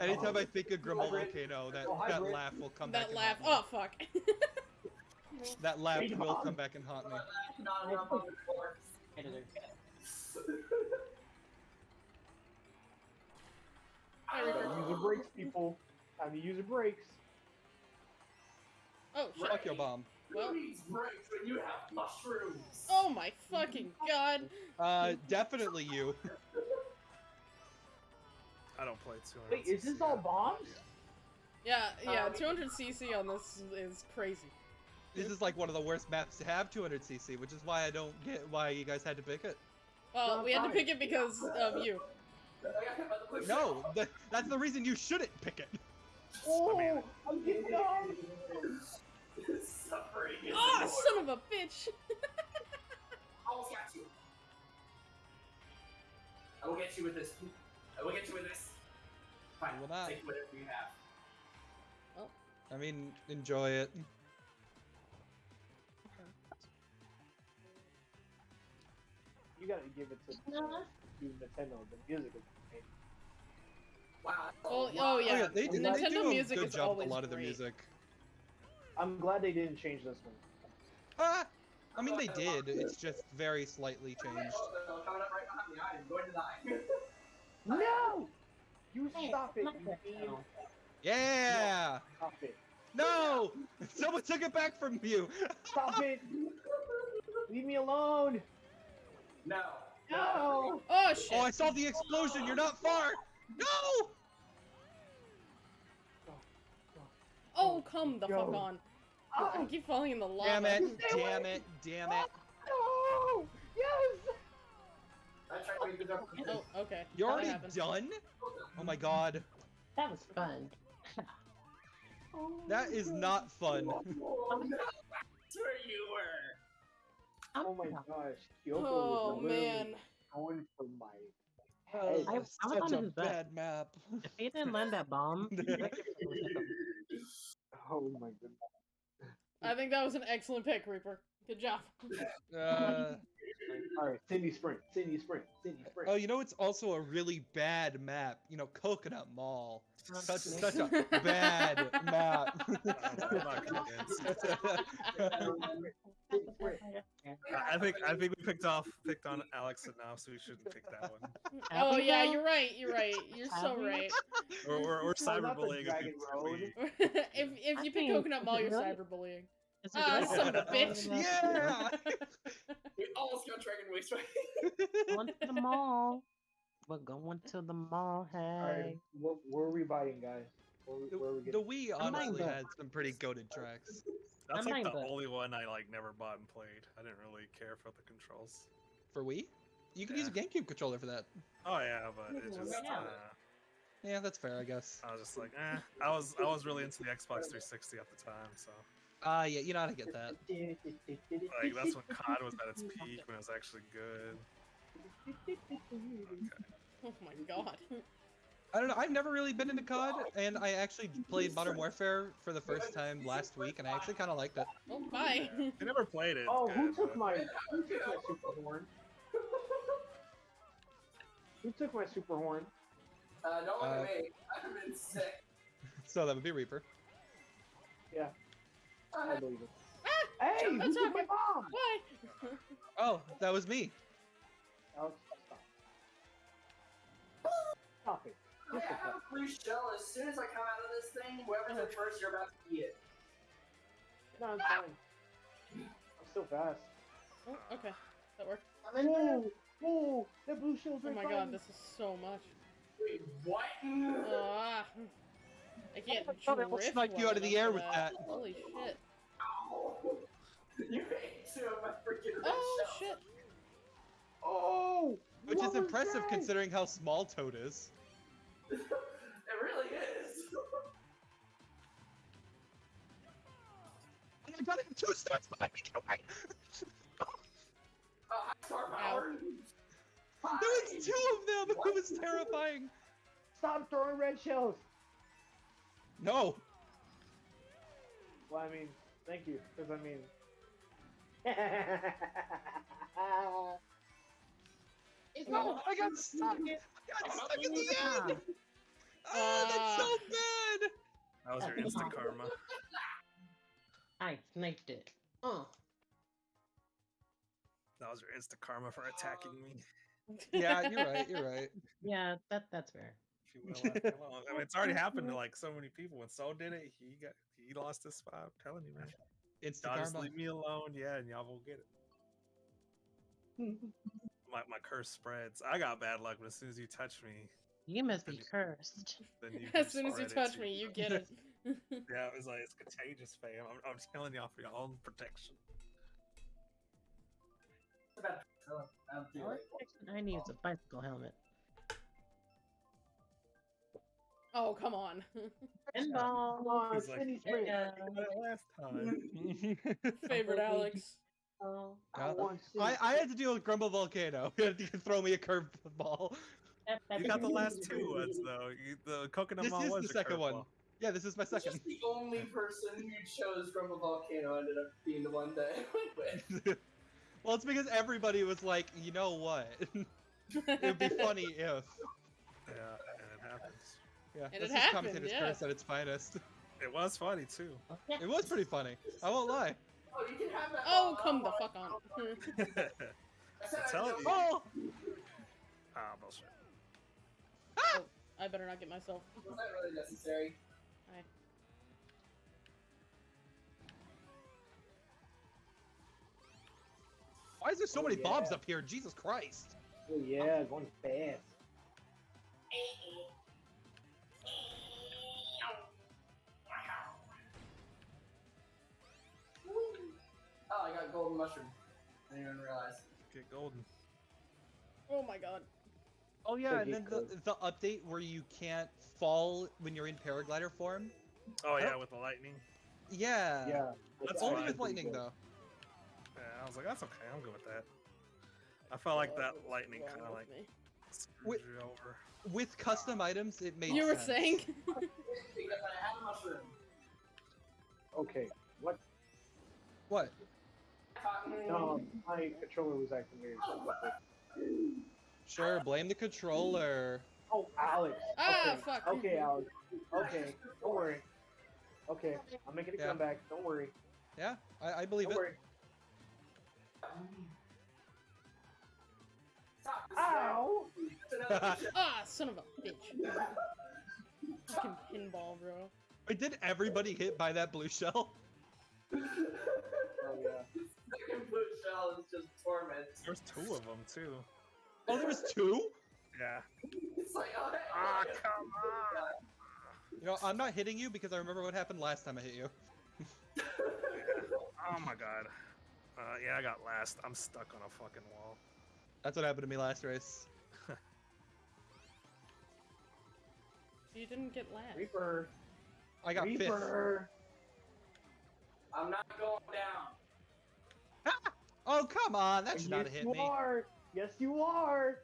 Anytime I think of Grumble Volcano, that, Oh, that laugh will come back. that laugh. Oh fuck. That laugh Hey, will Mom. come back and haunt me. Not enough on the floor. Hi, Time to use the brakes, people. Time to use the brakes. Oh shit. Fuck your bomb. Well. Needs brakes when you have mushrooms? Oh my fucking god. Uh, definitely you. I don't play 200. Wait, is this all bombs? Yeah, yeah. Um, 200cc on this is crazy. This is like one of the worst maps to have 200cc, which is why I don't get why you guys had to pick it. Well, we had to pick it because of you. No, th- that's the reason you shouldn't pick it. Oh, I'm getting dumb. Suffering is Ah, the son of a bitch. Almost got you. I will get you with this. I will get you with this. Fine. You will not. Take whatever you have. Oh. I mean, enjoy it. You gotta give it to, to Nintendo. The music is amazing. Wow. Oh, oh yeah. yeah, they, do- they Nintendo do a music good is job with always a lot of the great. music. I'm glad they didn't change this one. Ah, I mean they did. It's just very slightly changed. Oh, coming up right behind me. I am going to die. No! You Hey, stop it, you that fiend. now. Yeah. Stop it. No, someone took it back from you. Stop it! Leave me alone! No. No! Oh shit. Oh, I saw the explosion. You're not far. No. Oh, come the fuck Yo. on. I Oh, keep falling in the lava. Damn it! Stay away. Damn it! Damn it! no! Yes! I tried to make the jump. Oh, okay. You're That already done? Oh my god. That was fun. That is not fun. That's where you were. I'm Oh my gosh. Kyoko Oh was literally man. going for my Oh, head. I- I was such on a his back. bad map. If he didn't land that bomb, I could have hit him. Oh my goodness. I think that was an excellent pick, Reaper. Good job. Uh, Alright, Sydney Sprint. Sydney Sprint. Sydney Sprint. oh, you know it's also a really bad map. You know, Coconut Mall. Such such a bad map. I'm not convinced. Sydney Sprint. I- I think I think we picked off picked on Alex enough, so we shouldn't pick that one. Have Oh we yeah, you're right. You're right. You're so right. Oh, not the cyberbullying Dragon people. If if I you pick think- Coconut Mall, you're cyberbullying. Is it Ah, son of a bitch. Yeah. We almost got Dragon Waste right. Going to the mall. We're going to the mall. Alright, Hey. what, what are we buying, guys? What, The, where are we the? Wii honestly the- had some pretty goaded tracks. That's I'm like the buying only one I like never bought and played. I didn't really care for the controls. For Wii? You could use a GameCube controller for that. Oh yeah, but it Yeah, just right now. uh, Yeah, that's fair, I guess. I was just like, eh. I was I was really into the Xbox 360 at the time, so Ah, yeah, you know how to get that. like that's when COD was at its peak when it was actually good. Oh my god. I don't know. I've never really been into COD, and I actually played Modern Warfare for the first time last week, and I actually kind of liked it. Oh bye. I never played it. Oh, it's who good, took but- my who took my super horn? Who took my super horn? Uh, don't look Uh, at me. I've been sick. So that would be Reaper. Yeah, I Uh, believe it. Hey, who That's took my okay. bomb? Why? Oh, that was me. Alex, stop. Stop it. I have a free shell. As soon as I come out of this thing, whoever's in first, you're about to eat it. No, it's fine. I'm still fast. Oh, okay. That worked. Whoa! Whoa! That blue shell's Oh my by god, this is so much. Wait, what? Ah. I can't I thought I almost drift you out of the air for with that. Holy shit. Ow. You ate two of my freaking red Oh shells. shit. Oh! Which is impressive that? considering how small Toad is. it really is. I got him two stars behind me. Get away. Oh, hi, Star Power. There was two of them. It was terrifying. Stop throwing red shells! No. Well, I mean, thank you, because I mean. It's No, not oh, I got stuck. I got stuck in the end. Oh, that's uh, so bad. That was your instant karma. I sniped it. Oh. That was your instant karma for attacking me. Yeah, you're right. You're right. Yeah, that that's fair. If you would have left me alone. I mean, it's already happened to like so many people. When Saul did it, he got he lost his spot. I'm telling you, man. Instant just leave me alone, yeah, and y'all will get it. My my curse spreads. I got bad luck, but as soon as you touch me, You must be cursed. as soon as you touch too. me, you get it. Yeah, it was like it's contagious, fam. I'm, I'm telling y'all for your own protection. I'm The only protection I need is a bicycle helmet. Oh come on. Pinball. Come He's like, City uh, Sprint! Oh, yeah. I got it last time. Favorite Alex. Oh. I Yeah. want I, I had to deal with Grumble Volcano. You had to throw me a curved ball. That, that You got the last two ones though. You, the coconut This mall is was the your second one. curveball. Yeah, this is my second. Just the only person who chose from a volcano ended up being the one that I went with. well, it's because everybody was like, you know what? it would be funny if. Yeah, and it happens. Yeah, And this it is happened, commentator's yeah. curse at its finest. It was funny too. Yeah. It was pretty funny. I won't lie. Oh, you can have that. Oh ball. come the Oh, fuck on. I said I'm I telling you. Oh! Ah, bullshit. Oh, I better not get myself. Was that really necessary? Aye. Why is there so Oh, many bombs yeah. up here? Jesus Christ. Oh yeah, going fast. Oh, I got golden mushroom. I didn't even realize. Get golden. Oh my god. Oh yeah, and then the, the update where you can't fall when you're in paraglider form. Oh yeah, with the lightning. Yeah. Yeah. That's Only with lightning though. Yeah, I was like, that's okay. I'm good with that. I felt like that lightning kind of like me? screwed Wait. you over. With custom items, it made You were saying? Because I had a mushroom. Okay. What? What? Cotton. No, my controller was acting weird. Sure, blame the controller. Oh, Alex. Ah, okay. fuck. Okay, Alex. Okay, don't worry. Okay, I'm making a Yeah. comeback. Don't worry. Yeah, I, I believe Don't it. worry. Ow! ah, son of a bitch. Fucking pinball, bro. Wait, did everybody hit by that blue shell? Oh yeah. Second blue shell is just torment. There's two of them too. Oh, there was two? Yeah. It's like, oh, hey, Ah, oh, come on. You know, I'm not hitting you because I remember what happened last time I hit you. Oh my god. Uh, yeah, I got last. I'm stuck on a fucking wall. That's what happened to me last race. You didn't get last. Reaper. I got fifth. Reaper. I'm not going down. Oh, come on. That should yes, not have hit you me. are. Yes, you are.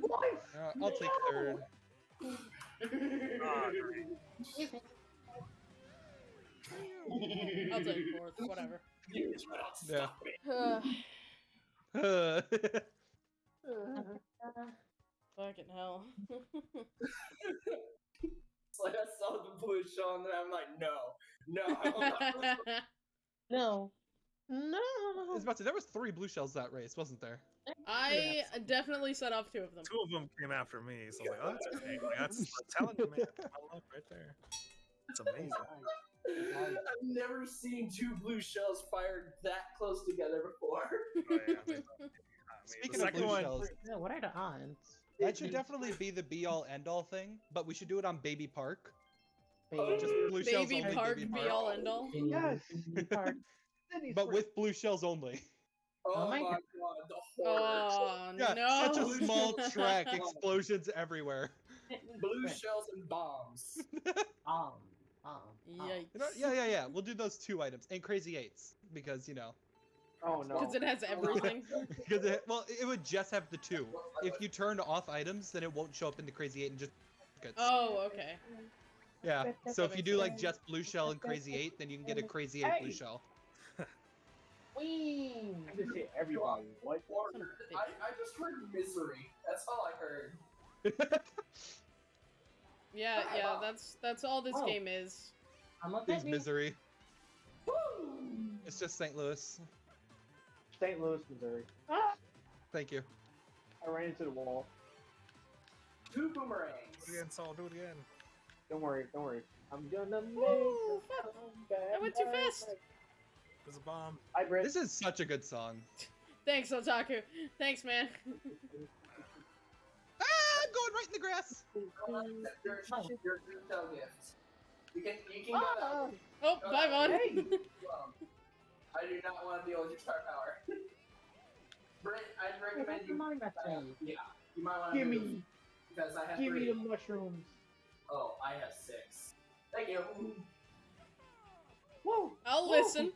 What? Uh, I'll take third. Ah. I'll take fourth, whatever. Yeah. Uh, Uh, fucking hell. It's like I saw the blue shell and then I'm like, no, no. I will not No. I No. was about to. There was three blue shells that race, wasn't there? I definitely set off two of them. Two of them came after me, so I was like, oh, that's great. Like, that's, I'm telling you, man. That's my luck right there. It's amazing. I've never seen two blue shells fired that close together before. Oh, yeah, I mean, I mean, Speaking the of second blue one, shells, Yeah, what are the odds? That should definitely be the be all end all thing, but we should do it on Baby Park. Oh, Just blue shells Baby only. Park Baby be all end all. Yes. Park. But with blue shells only. Oh, Oh my my god, God. the horror. Oh Yeah, no! such a small track, explosions everywhere. Blue shells and bombs. Um, um, um. Yikes! Yeah, yeah, yeah. We'll do those two items and Crazy Eights because you know, Oh no. Because it has everything. because it, well, it would just have the two. If you turned off items, then it won't show up in the Crazy Eight and just. gets- Oh, okay. Yeah. So if you do like just blue shell and Crazy Eight, then you can get a Crazy Eight blue shell. Whee! I just hit everybody. What? Horror. I, I just heard misery. That's all I heard. Yeah, yeah. That's that's all this Oh. game is. I'm up Is at misery. Woo! It's just St. Louis. St. Louis, Missouri. Ah! Thank you. I ran into the wall. Two boomerangs. Do it again, Saul. Do it again. Don't worry, don't worry. I'm gonna make Ooh, a fuck. comeback. I went too fast. There's a bomb. Hi, Britt. This is such a good song. Thanks, Otaku. Thanks, man. Ah, I'm going right in the grass. Your, your retail gift. You can, you can go Ah! that. Oh, bye, Vaughn. Hey! I do not want to deal with your star power. Brent, I'd recommend you. Yeah, you might want to Give move me, because I have give three. me the mushrooms. Oh, I have six. Thank you. Whoa! I'll Whoa. listen.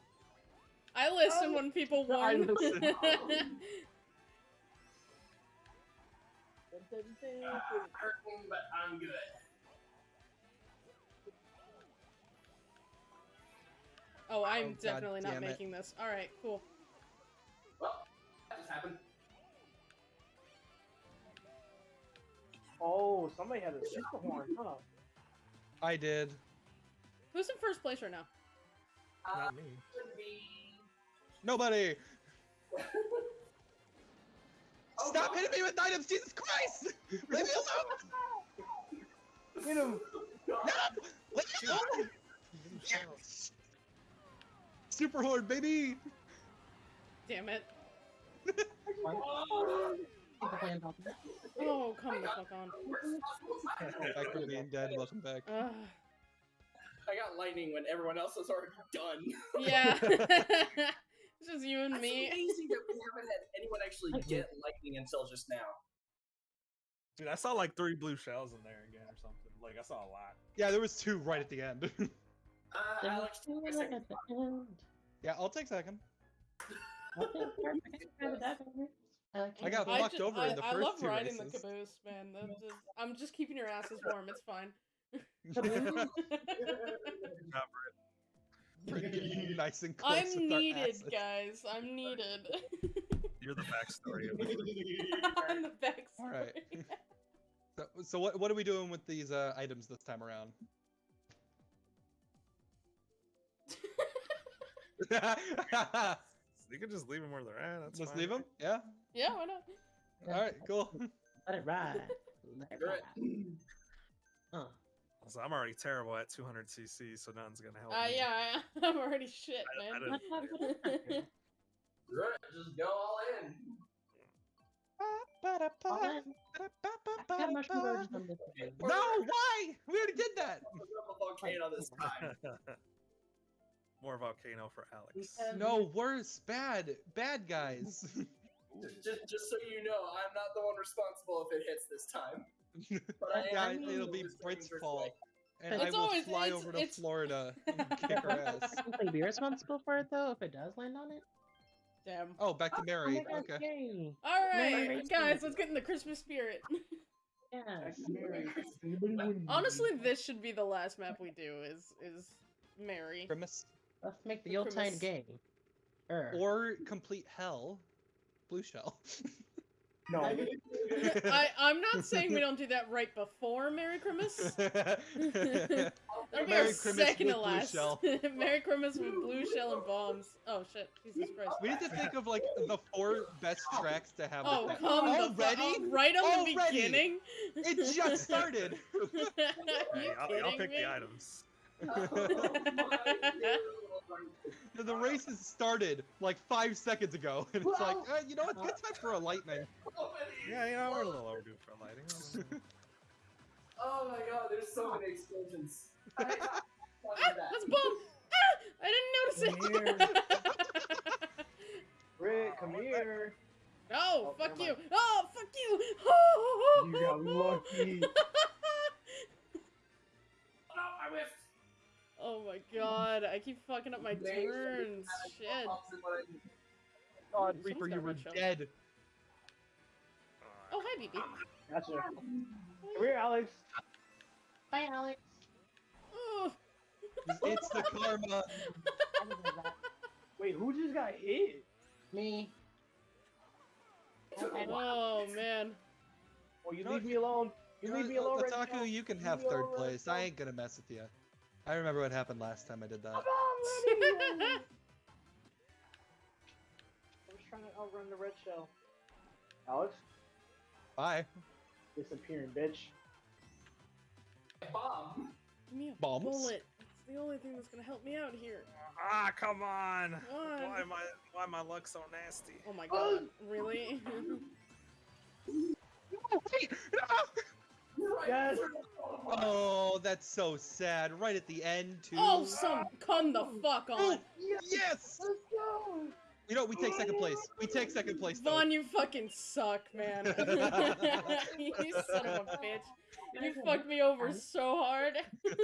I listen Oh. when people I warn. listen. Uh, hurting, but I'm good. oh, I'm Oh, God definitely not damn it. making this. All right, cool. Well, that just happened. Oh, somebody had a super horn, huh? I did. Who's in first place right now? Uh, Not me. Nobody. Oh, Stop God. hitting me with items, Jesus Christ! Leave me alone! Hit him! No! Leave me alone! Yes! Super horn, baby! Damn it. Oh, People playing Dota. Oh, come the fuck on. Back from being dead, welcome back. Ugh. I got lightning when everyone else was already done. yeah. it's just you and That's me. amazing that we haven't had anyone actually get lightning until just now. Dude, I saw like three blue shells in there again or something. Like I saw a lot. Yeah, there was two right at the end. Uh, There Alex, was take a two second. at the end. yeah, I'll take second. Okay, perfect. Grab that over. I got I fucked ju- over I, in the I first love two riding races. the caboose, man. Just, I'm just keeping your asses warm. It's fine. Nice and close I'm needed, guys. I'm needed. You're the backstory of it. I'm the backstory. All right. So, so what what are we doing with these uh, items this time around? You can just leave them where they're at. That's Let's fine. leave them. Yeah. Yeah, why not? All right. Cool. Let it ride. Let it ride. right. Uh, So I'm already terrible at 200 cc, so nothing's gonna help. Uh, me. yeah, I, I'm already shit, I- I man. what happened? Right, Just go all in. All in. I got mushroom burgers on this game. No, why? We already did that. More volcano for Alex. No, worse. Bad. Bad guys. Just, just, just so you know, I'm not the one responsible if it hits this time. But I yeah, am it'll be Brit's Brent's fault. way. And I will always- fly it's- over to it's- Florida and kick her ass. Will be responsible for it though if it does land on it? Damn. Oh, back to Oh Mary. Oh my God, Okay. yay. All Mary guys, let's get in the Christmas spirit. Yes. Honestly, this should be the last map we do. Is is Mary? Grimace. Let's make the The Yuletide premise- game. Er. Or complete hell. Blue shell. No. I I'm not saying we don't do that right before Merry Christmas. That'll be our Merry Christmas second with to blue last. shell. Merry Christmas with blue shell and bombs. Oh shit, Jesus Christ. we need to think of like the four best tracks to have. Oh come already? oh, right on the Already? beginning. It just started. Are you Hey, I'll, I'll pick me? the items. The race has started like five seconds ago, and it's like, uh, you know, it's good time for a lightning. Yeah, you know, we're a little overdue for lighting. Oh my god, there's so many explosions. I, I, Ah, that's a bomb! Ah! I didn't notice it! Rick, come here. no, Oh, fuck you! mind. Oh, fuck you! Oh, You got lucky. no, I whiffed. Oh my god, I keep fucking up my Thanks. turns. Shit. Opposite what I- God, Someone's Reaper, you a were red shell. dead. Oh, hi, BB. Gotcha. Come here, Alex. Bye, Alex. Oh. It's the karma. I didn't do that. Wait, who just got hit? Me. I- I- Oh, man. Oh, you No, leave me alone. You leave me alone, Red Otaku, Shell. you can have third place. I ain't gonna mess with you. I remember what happened last time I did that. Come on, Lenny. I was trying to outrun the red shell. Alex, Bye. disappearing, bitch. Bomb. Give me a Bombs? bullet. It's the only thing that's gonna help me out here. Ah, come on! Come on. Why am I? Why my luck so nasty? Oh my god, really? Wait, no! Yes. Oh, that's so sad. Right at the end, too. oh, some come the fuck on. Oh, yes! Let's go. You know, we take second place. We take second place, though. Vaughn, you fucking suck, man. you son of a bitch. You fucked me over so hard.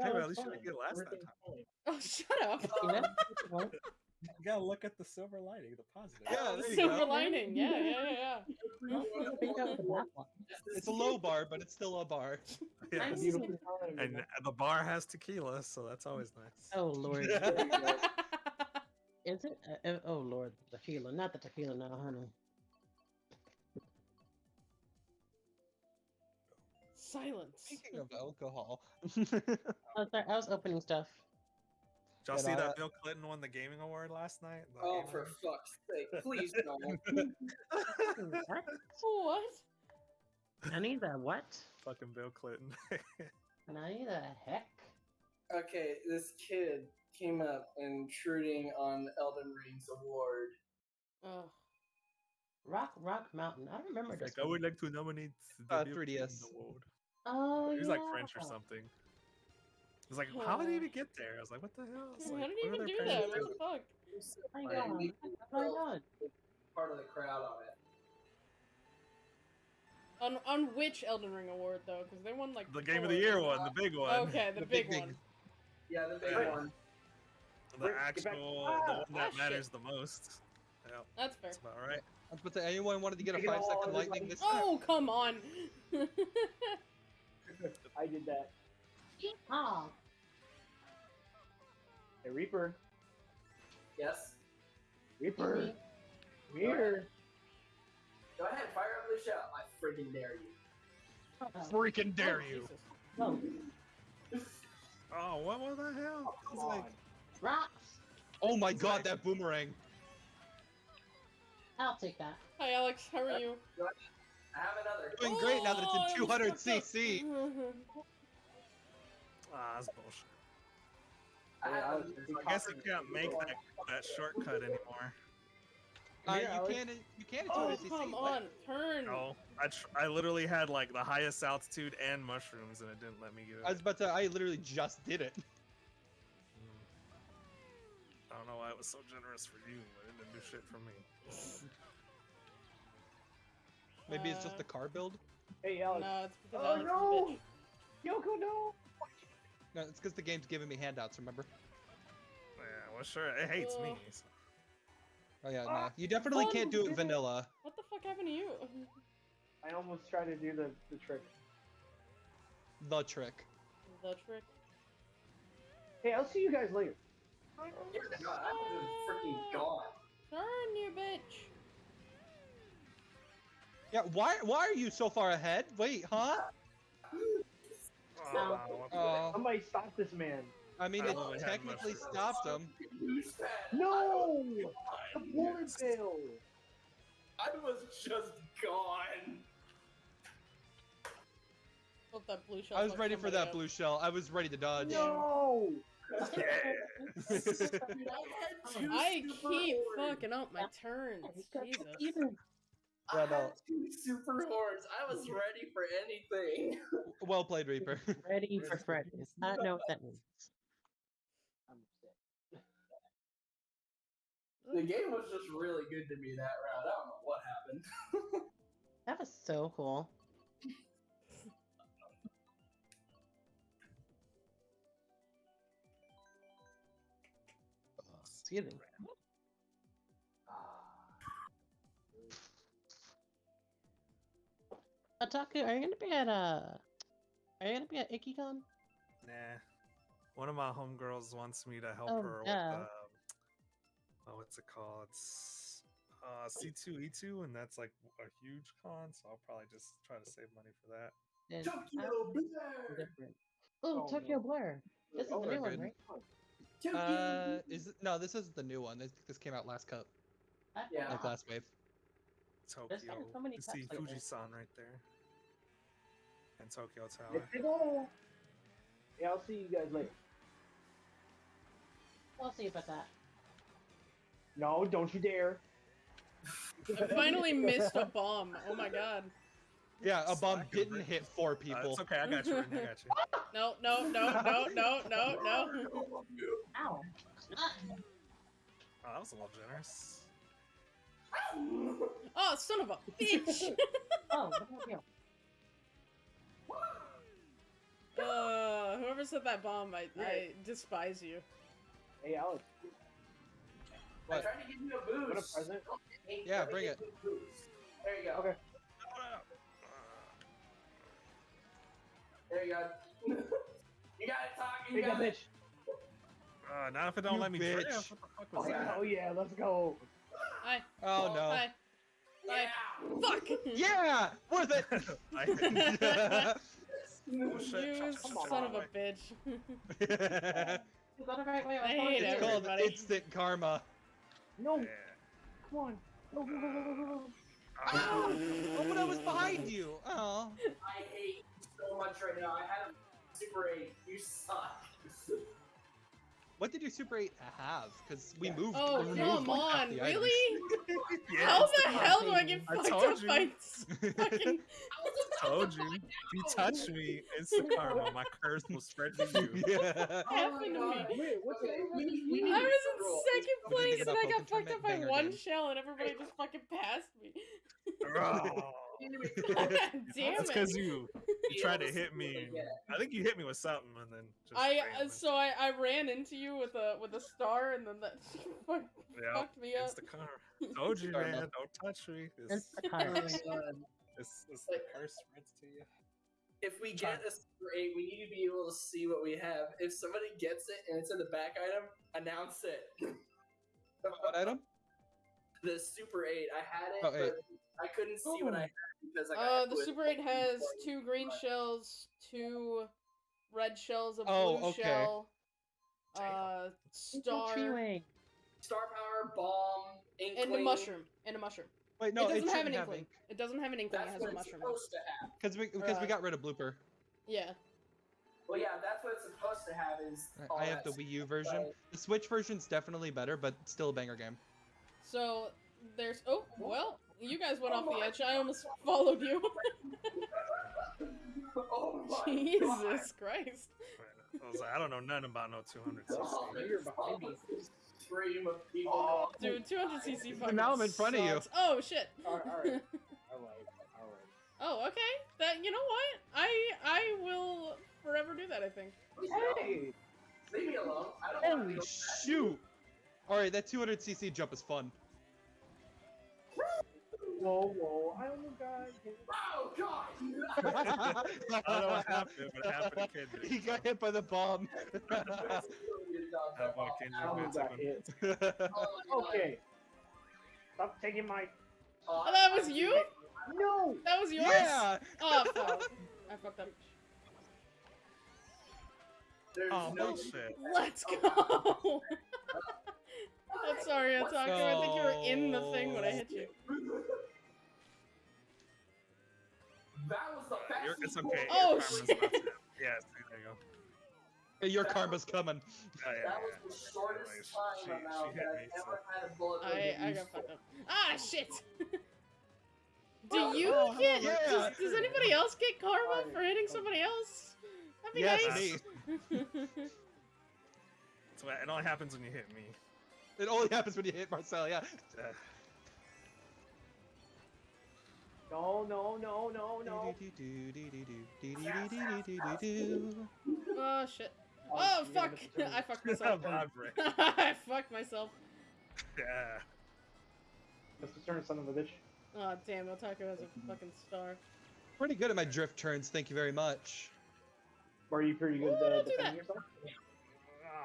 Hey, was at least you didn't get last that time. oh, shut up. You know? Well, You gotta look at the silver lining, the positive. Yeah, there you Silver go. lining. Yeah, yeah, yeah, yeah. I think that was the black one. It's a low bar, but it's still a bar. Yeah. I'm- Beautiful time, And the bar has tequila, so that's always nice. Oh lord. Is it? Uh, uh, oh lord, the tequila, not the tequila now, honey. Silence. Speaking of alcohol. I was, sorry, I was opening stuff. Did y'all Yeah, see no, that that- Bill Clinton won the gaming award last night? The Oh, for Award? fuck's sake! Please no. What? What? Honey, the what? Fucking Bill Clinton. Honey, the heck? okay, this kid came up intruding on Elden Ring's award. Ugh. Rock, Rock Mountain. I don't remember Like, this. I would like to nominate the Uh, Bill 3DS. Award. Oh, He was like French or something. It was like, how did he even get there? I was like, what the hell? It's How like, did he what are even do that? What doing? the fuck? Oh my Like, god. we- Oh my god. Part of the crowd on it. On on which Elden Ring award though? Because they won like The game of the year one, the big one. Okay, the, The big, big, one. big- Yeah, the big Yeah. one. The Rick, actual, Ah! the one that Ah, shit. matters the most. Yeah, That's fair. that's about right. I was about to anyone wanted to get a Take it five all second out of his lightning life. this time? Oh come on. I did that. Oh, Hey, Reaper. Yes. Reaper. Come here. Go ahead, fire up the shell. I freaking dare you. Freaking dare Oh, you. Jesus. oh, Oh, what, what the hell? Oh, come It's like, on. rocks. Oh my god, that boomerang. I'll take that. Hi Alex, how are you? I have another. Doing great now that Oh, it's in 200 fucked up. CC. ah, that's bullshit. I, Yeah, I was- another- I guess you can't make that, that shortcut anymore. Uh, Yeah, you Alex. can you can in Oh 200 come What? on, turn. No, I tr- I literally had like the highest altitude and mushrooms, and it didn't let me get it. I was about to. I literally just did it. Mm. I don't know why it was so generous for you, but it didn't do shit for me. Maybe it's just Uh, the car build. Hey, Alex. No, it's because Oh, Alex is no! bitch. Yoko, no! No, it's because the game's giving me handouts. Remember? Yeah, well, sure, it hates me. So- Oh yeah, no. Ah, You definitely fun, can't do did it it. vanilla. What the fuck happened to you? I almost tried to do the, the trick. The trick. the trick. Hey, I'll see you guys later. Yeah, no, I was freaking gone. Turn, you bitch. Yeah. Why? Why are you so far ahead? Wait, huh? Ah, what Oh, Somebody stop this man. I mean, I it technically stopped him. No! The bullet bill! I was just gone. That blue shell. I was ready for that up. blue shell. I was ready to dodge. No. Dude, I had two I keep horns. fucking up my turns. Jesus. Even I Yeah, had two super horns. I was ready for anything. well played, Reaper. ready for Freddy. I don't know what that means. The game was just really good to me that round. I don't know what happened. That was so cool. Excuse me. Ataku, are you gonna be at uh are you gonna be at IkiCon? Nah. One of my homegirls wants me to help Oh, her with duh. um, oh, what's it called? It's uh, C2E2, and that's like a huge con, so I'll probably just try to save money for that. And Tokyo I'm Blur! Oh, Oh, Tokyo no. Blur. This is Oh, the very new one, right? Tokyo Uh, is it, no, this is the new one. This, this came out last cup, Yeah. like last wave. There's Tokyo. so many you see cups like. Fujisan right there. And Tokyo Tower. Yeah, I'll see you guys later. We'll see about that. No, don't you dare. I finally missed a bomb. Oh my god. Yeah, a bomb Slacker, didn't hit four Uh, people. it's okay, I got you. I got you. No, no, no, no, no, no, no. Ow. Oh, that was a little generous. Oh, son of a bitch! Oh, what? Uh, whoever set that bomb, I, I despise you. Hey, Alex. I What? tried to give you a boost. What a present. Hey, Yeah, bring it. you a boost. There you go. Okay. There you go. you got it, Talk. You Big got up, it. bitch. Uh, not if it don't You let me bitch. drift. What the fuck was Oh, that? oh yeah, let's go. Hi, Oh no. hi, Yeah. fuck! Yeah, worth it. I- Oh, shit. You son of a bitch. You got it right way. I hate it's called instant karma. No, come on. Go, go, go, go, go, go. Oh, oh, but I was behind you. Oh. I hate you so much right now. I had a Super 8. You suck. What did your Super 8 have? Because we Yeah. moved. Oh, we come like half on, the items. really? Yeah, How the the hell do I get I fucked told up you. by s- fucking... told you. If you touch me, it's the karma. My curse will spread to you. yeah. happened to me? Wait, what's it? We we I was get a roll. in second We need to place and I got fucked up by one game. shell and everybody just fucking passed me. Oh. Oh. We need to make- Damn That's it. because you, you tried to hit me. they. I think you hit me with something and then just. I uh, so I, I ran into you with a with a star and then that fuck, yeah, fucked me up. it's the karma. Told you, man. Don't touch me. It's, It's the Oh karma. it's, it's the curse spreads to you. If we get a Super 8, we need to be able to see what we have. If somebody gets it and it's in the back item, announce it. What item? the Super 8. I had it, Oh, eight. but I couldn't see what I had because I got Uh, the Super 8 has two green shells, two red shells, a blue Oh, okay. shell, Damn. uh, star. Star Power, Bomb, Inkling. and a mushroom, and a mushroom. Wait, no, it doesn't have shouldn't an inkling. It doesn't have an inkling. That's It has what a it's mushroom. supposed to have. Because we because we got rid of blooper. Yeah. Well, yeah, that's what it's supposed to have. Is I- all I have the that Wii U version. but- The Switch version's definitely better, but still a banger game. So there's. Oh well, you guys went oh off the edge. I almost followed you. oh my Jesus God. Christ. I was like, I don't know nothing about no 200 Oh, cc. You're behind me. Stream of people. Oh, Dude, 200cc fucking now I'm in front of you. Oh shit. Alright, alright. Alright, alright. Oh, okay. That you know what? I I will forever do that. I think. Hey! Leave me alone. I don't Holy shoot! Alright, that 200cc jump is fun. Whoa, whoa, I almost got hit. Oh God! I don't know what happened, but it happened to Kendrick. he got hit by the bomb. That boy Kendrick I almost got Benson. hit. Oh, okay. Stop taking my. Oh, oh, that was you? No! That was yours. yeah! Oh fuck. I fucked up. There's Oh, no bullshit. Let's go. I'm sorry, Otaku. I think you were in the thing when I hit you. That was the You're, fastest. it's okay. your Oh, karma's shit. about to- Yeah, there you go. Hey, your karma's coming. Oh, yeah, That was the shortest Anyways, time she- amount she hit that I've so- ever had a bullet. I I got fucked up. Ah shit. Do Oh, you no, no, get? yeah. Does, does anybody else get karma Fine. for hitting somebody else? That'd be Yes, nice. me. So it only happens when you hit me. It only happens when you hit Marcel. Yeah. Uh, No, no, no, no, no. oh shit. Oh, Oh fuck! gotta miss the turn. I fucked myself. Vibrate. I fucked myself. yeah. Must have turned son of a bitch. Oh damn! Otaku has a fucking star. Pretty good at my drift turns. Thank you very much. Are you pretty good Oh, uh, defending that. yourself?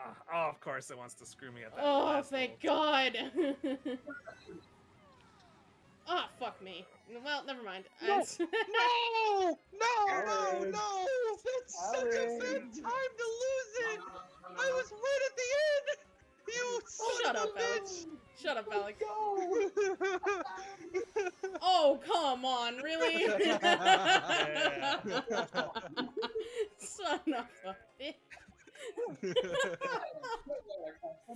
Ah, oh, of course it wants to screw me at that. Oh, last thank little- God! Ah, fuck me. Well, never mind. No. No! No! No! Aaron. No! That's such a Aaron. sad time to lose it! I was right at the end! You son Shut of up, a Alex. Shut up, Alex. bitch! Oh, come on, really? Son of a bitch.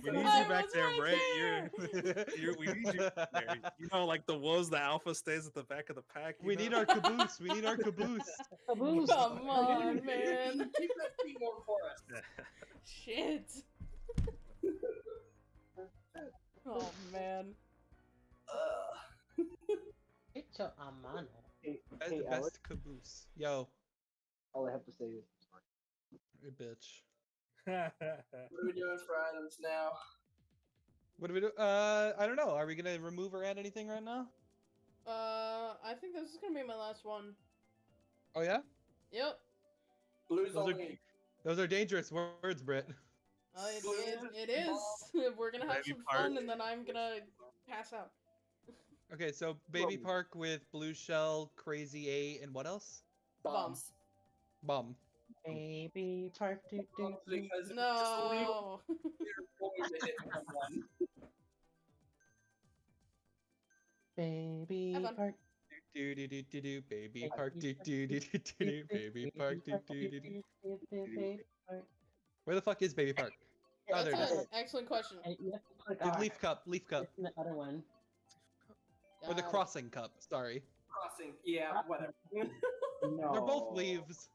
We need I you back there, right Ray. You're, you're, we need you back there. You know, like the wolves, the alpha stays at the back of the pack. we know? need our caboose. We need our caboose. Caboose. Come on, man. Keep that teamwork for us. Shit. Oh, man. Ugh. Hecho a mano. Hey, That's hey the Alex, best caboose. Yo, all I have to say is you bitch. What are we doing for items now? What do we do? Uh, I don't know. Are we gonna remove or add anything right now? Uh, I think this is gonna be my last one. Oh yeah, Yep. Blues Those are- those are dangerous words, Britt. Uh, it, it, it is. We're gonna have Baby some Park. fun, and then I'm gonna pass out. Okay, so Baby Whoa. Park with Blue Shell, Crazy Eight, and what else? Bombs. Bomb. Baby park do do Bombs do. because No. it's going to hit someone. Baby Have fun. park. Do do do do do. Baby Baby Park. Do Park, do do do do do. Baby Park. Do do do do. Baby park. Where the fuck is Baby Park? Oh, there it That's is. an excellent question. And you have to click The R. Leaf Cup. Leaf Cup. It's in the other one. Or the Uh, Crossing Cup. Sorry. Crossing. Yeah, whatever. no. They're both leaves.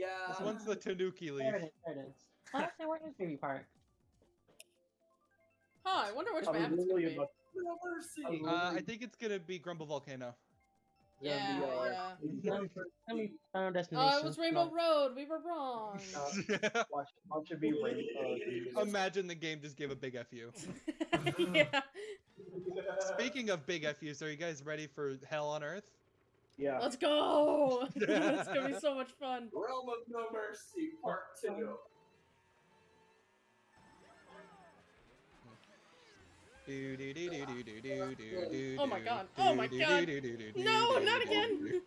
Yeah. This one's the Tanuki There leaf. it is. There it is. Honestly, where is Baby Park? Huh, I wonder which I was map it's gonna literally be. about No mercy. Uh, I think it's gonna be Grumble Volcano. Yeah, the, uh, yeah. Let me- let me find our Oh, it was Rainbow Road. We were wrong. Uh, watch, watch it be rain. Uh, Imagine the game just gave a big FU. yeah. Speaking of big FUs, are you guys ready for Hell on Earth? Yeah. Let's go! it's gonna be so much fun. Realm of No Mercy, part two. Oh my god. Oh my god. No, not again.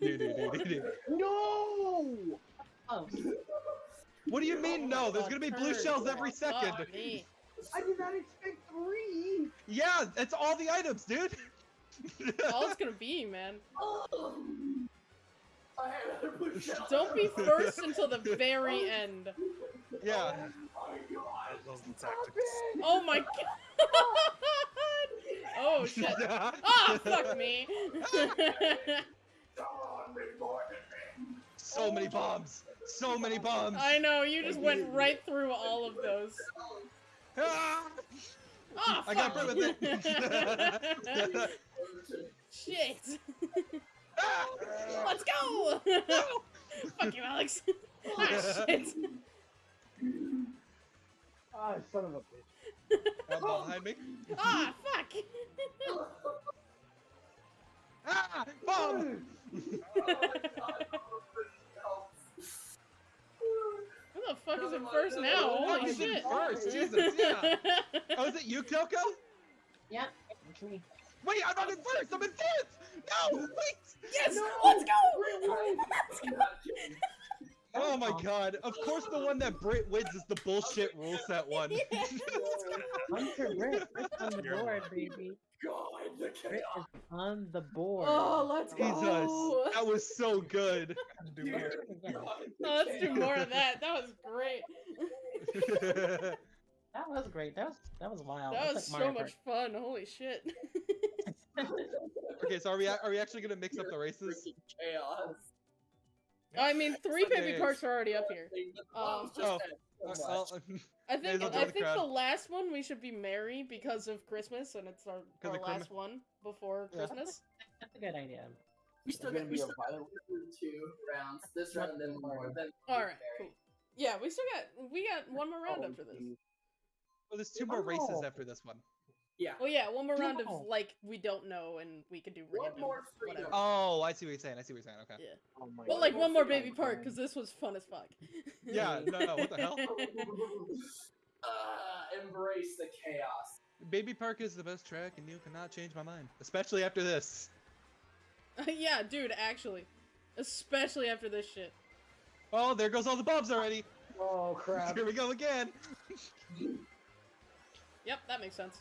no! Oh. What do you mean, no? There's gonna be blue shells every oh, second. I did not expect three. Yeah, it's all the items, dude. All it's gonna be, man. Oh. I had another blue shell. Don't be first until the very end. yeah. Oh my god. Those are the tactics. Oh my god. Oh shit. Ah, fuck me. Come on, big boy. so many bombs. So many bombs. I know, you just went right through all of those. Ah! Ah, I got fuck. hit with it. Shit. Ah! Let's go. fuck you, Alex. ah, shit. Ah, son of a bitch. Uh, behind me. Ah, fuck. Ah! Bomb! Who the fuck is in first now? Holy Who's in shit. first? Jesus, yeah. Oh, is it you, Kyoko? yep. It's me. Wait, I'm not in first. I'm in fourth. No, wait. Yes, let's go. let's go. Oh my god. Of course, the one that Brit wins is the bullshit rule set one. Hunter Britt, Britt's on the board, baby. God, the Britt chaos. is on the board. Oh, let's Jesus, go. that was so good. Do more. Oh, let's do more of that. That was great. That was great. That was that was wild. That That's was like so Mario much fun. Holy shit. okay, so are we are we actually gonna mix up the races? Chaos. I mean, three Okay. baby parks are already up here. Um, Oh, so. I'll- I think Hazel, I the think the last one we should be merry because of Christmas and it's our, 'Cause our last Christmas? one before Yeah. Christmas. That's a good idea. we still got gonna be a still got violent- two rounds. This round and then one more. Then All right, cool. Yeah, we still got we got one more round Oh, after this. well, there's two more races after this one. Yeah. Oh yeah, one more round of like we don't know and we can do One more freedom. whatever. Oh, I see what you're saying. I see what you're saying. Okay. Yeah. Oh my But like more one more baby park because this was fun as fuck. Yeah. No. no what the hell? uh, embrace the chaos. Baby Park is the best track, and you cannot change my mind, especially after this. yeah, dude, actually, especially after this shit. Oh, there goes all the bombs already. Oh crap. Here we go again. Yep, that makes sense.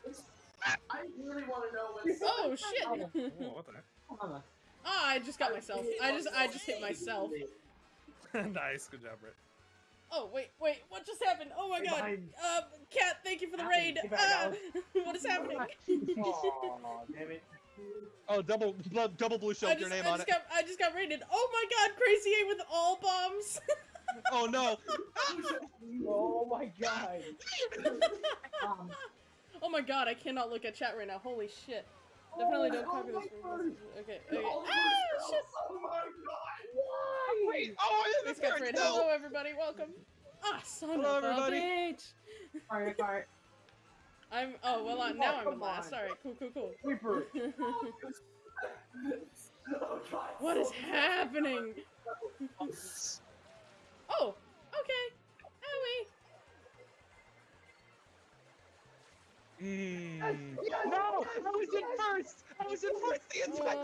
I really want to know what's. Oh shit! Whoa, what the Mama. Ah, I just got myself. I just I just hit myself. heck? nice, good job, Britt. Oh wait, wait, what just happened? Oh my Stay god. behind. Um, cat, thank you for the raid. get back, Alex. what is happening? Oh damn it. Oh, double blood, double blue shell I with just, your name I on just it. got I just got raided. Oh my god, Crazy Eight with all bombs. Oh no. Oh my god. Um, oh my god, I cannot look at chat right now. Holy shit. Definitely don't Oh copy my this. God. Okay, No, okay. oh, Ah, shit. Oh my Wait. Oh, I Thanks, have guys, a no. Hello, everybody. Welcome. Ah, son Hello, of a bitch. Mario Kart. I'm. Oh well, uh, now I'm in last. on. All right, cool, cool, cool. Sweeper. Oh god. what is so bad. happening? Oh, okay. Owie. Mm. No, I was in first. I was in first the entire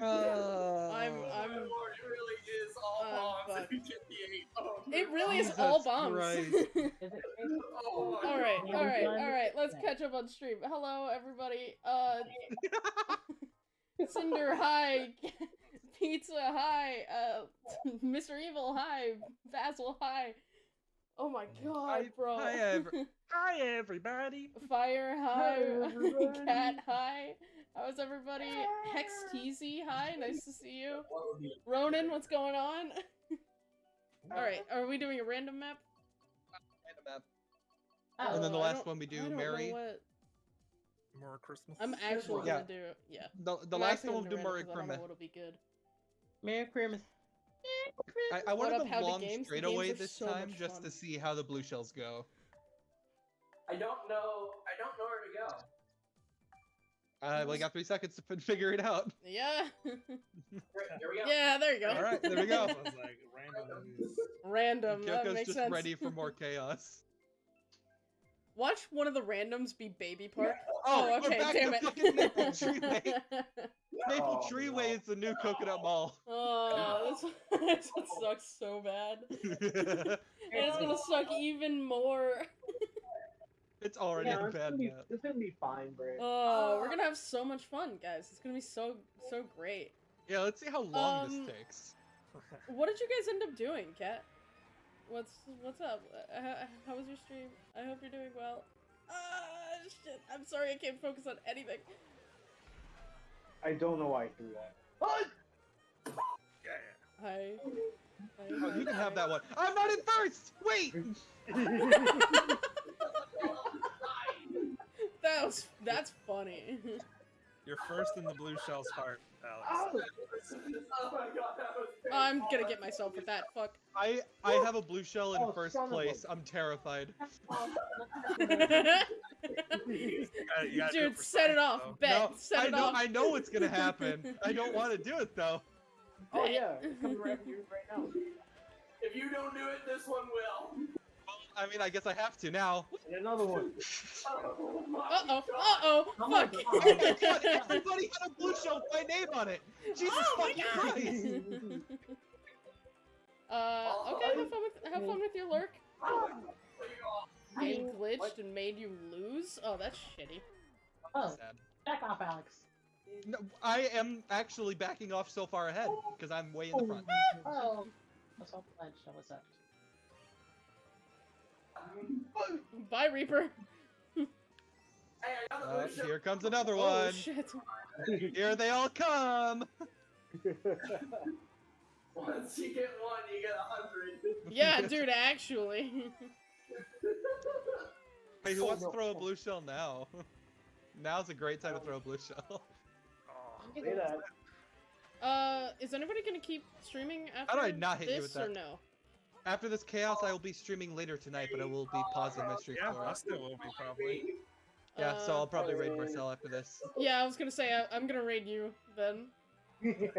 Uh, Uh, I'm. Oh, I'm. Lord, it really is all Uh, bombs if you get the eight. Oh, It really is all bombs. Christ. Is it crazy? Oh, all right, all right, all right. Let's catch up on stream. Hello, everybody. Uh, Cinder, hi. Pizza, hi. Uh, Mr. Evil, hi. Basil, hi. Oh my god, Hi- bro. hi, ev- Hi, everybody. Fire, hi. Hi, everybody. Cat, hi. How's everybody? Hex Teasy, hi. Nice to see you. What Ronan, what's going on? All right, are we doing a random map? Oh, And then the last one we do, don't Mary. what- More Christmas. I'm actually Yeah. gonna do yeah. The the I'm last actually one gonna we'll do random Murray 'cause I don't know Kermit. what'll be good. Merry Christmas. I, I What wanted up, the long Games? The straightaway games this so time just fun. to see how the blue shells go. I don't know. I don't know where to go. Uh, well, you got three seconds to figure it out. Yeah. Here, here we go. yeah, there you go. All right, there we go. Sounds like random Random. That Kyoko's makes just sense. ready for more chaos. Watch one of the randoms be Baby Park. Oh, Oh, we're okay, back damn to it. fucking Maple Treeway. Maple Oh, Treeway no. is the new coconut mall. oh, this, this one sucks so bad. And it's gonna suck even more. It's already Yeah, a it's bad gonna, be, map. it's gonna be fine, Bray. Oh, we're gonna have so much fun, guys. It's gonna be so so great. Yeah, let's see how long Um, this takes. What did you guys end up doing, Kat? What's what's up? Uh, How, how was your stream? I hope you're doing well. Ah, shit. I'm sorry I can't focus on anything. I don't know why I threw that. What? Yeah. Hi. Hi, Oh, you can have that one. I'm not in first. Wait. That was that's funny. You're first in the blue shell's heart, Alex. Ow! Oh my god, that was. I'm gonna get myself with that. Fuck. I I have a blue shell in Oh, first son of a- place. I'm terrified. You gotta- you gotta do Dude, for set it science, off. though. Bet. no, set I it know off. I know what's gonna happen. I don't want to do it though. Oh yeah, it's coming right here right now. If you don't do it, this one will. Well, I mean, I guess I have to now. And another one. Oh Uh oh. Uh oh. Oh my Fuck. God. Oh my god! Everybody had a blue shell with my name on it. Jesus Oh my fucking God. Christ! uh. Okay. Have fun with have fun with your lurk. Oh, Being What? glitched and made you lose. Oh, that's shitty. Oh, Sad. back off, Alex. No, I am actually backing off so far ahead because I'm way in the front. Oh, what's up, Blanche? What's up? Bye, Reaper. Hey, I got the Uh, here comes another Oh one. shit. Here they all come. Once you get one, you get a hundred. Yeah, dude. Actually. Hey, who Oh, wants to throw a blue shell now? Now's a great time to throw a blue shell. Oh, Say that. Uh, is anybody gonna keep streaming after How do I not hit you this with or no? After this chaos, I will be streaming later tonight, but I will be pausing my stream yeah, for I it. still will be probably. Yeah, so I'll probably raid Uh, Marcel after this. Yeah, I was gonna say I, I'm gonna raid you then. gotcha.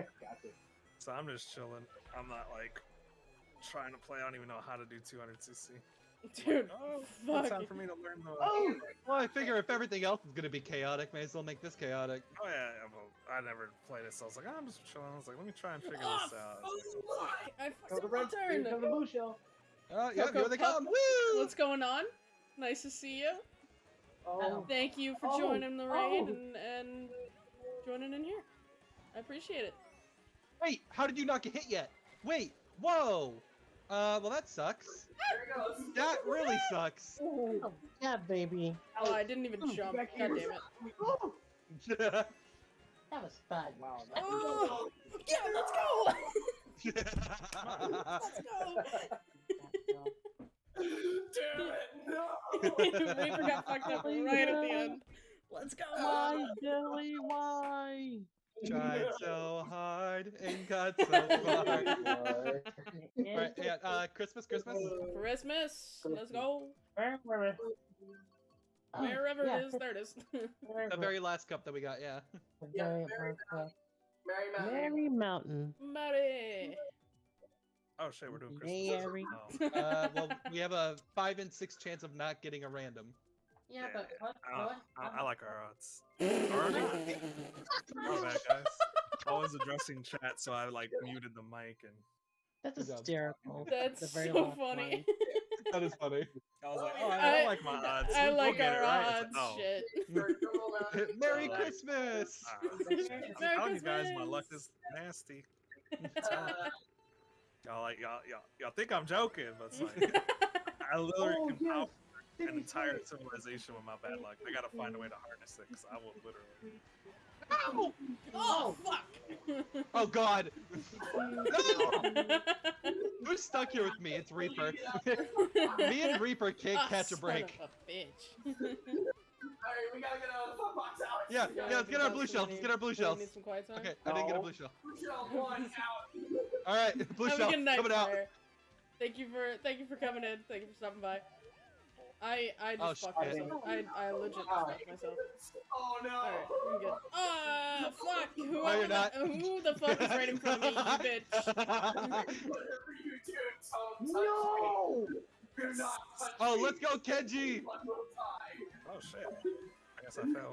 So I'm just chilling. I'm not like trying to play. I don't even know how to do 200cc. Dude, Oh, fuck. it's time for me to learn the. Oh, Well, I figure if everything else is gonna be chaotic, may as well make this chaotic. Oh yeah, yeah, well, I never played it, so I was like, ah, I'm just chilling. I was like, let me try and figure Oh, this ah, out. Oh, fuck! I Go fucked the up my red. Turn. comes the blue shell. Oh, yeah, here they come! Woo! What's going on? Nice to see you. Oh, Thank you for Oh, joining the raid oh. and, and joining in here. I appreciate it. Wait, how did you not get hit yet? Wait, whoa! Uh, well that sucks. There it goes. That really sucks. Oh, yeah, baby. Oh, I didn't even jump. back God damn it. That was fun. wow. that- Oh, yeah, let's go. Let's go. Damn it! No. Reaper got fucked up right at the end. Let's go. Why, Billy? Why? Tried so hard and got so far. What? right, yeah, uh, Christmas, Christmas. Christmas. Let's go. Where, where, Oh, Wherever yeah, it is, there it is. The very last cup that we got, yeah. Yeah, Mary, Merry Mountain. Merry Mountain. Merry Mountain. Buddy. Oh shit, we're doing Christmas. Mary. Oh, Uh, well, we have a five and six chance of not getting a random. Yeah, but what? I, what? I, I like our odds. Already? My bad, guys. I was addressing chat, so I like muted the mic and That's hysterical. That's The very so funny. That is funny. I was like, oh, I, I- don't like my odds. I We'll like our it, right? odds. It's like, oh. Shit. Merry Uh, Christmas! Ah, Merry I'm telling you guys, my luck is nasty. Uh, Y'all like y'all y'all, y'all think I'm joking, but it's like I literally Oh, can yes. Power Did an entire civilization with my bad luck. I gotta find a way to harness it, because I will literally. Ow! Oh, fuck. Oh god! no! Who's stuck here with me? It's Reaper. me and Reaper can't Ah, catch a son break. Of a bitch. Alright, we gotta get out of the fun box, Alex. Yeah, yeah, let's get our blue shells. Let's get our blue We shells. Need some quiet time. Okay, I didn't get a blue shell. Blue shell one out. All right, blue Have shell a good night, coming out. sir. Thank you for thank you for coming in. Thank you for stopping by. I I Oh, just fucked shit. myself. I I legit just Ow. fucked myself. Oh no. Alright, I'm good. Ah, fuck! Whoever No, you're the, who the fuck is right in front of me, you bitch? Whatever you do, don't No! me. Do not oh, me. let's go, Kenji! One more time. Oh shit! I guess I fell.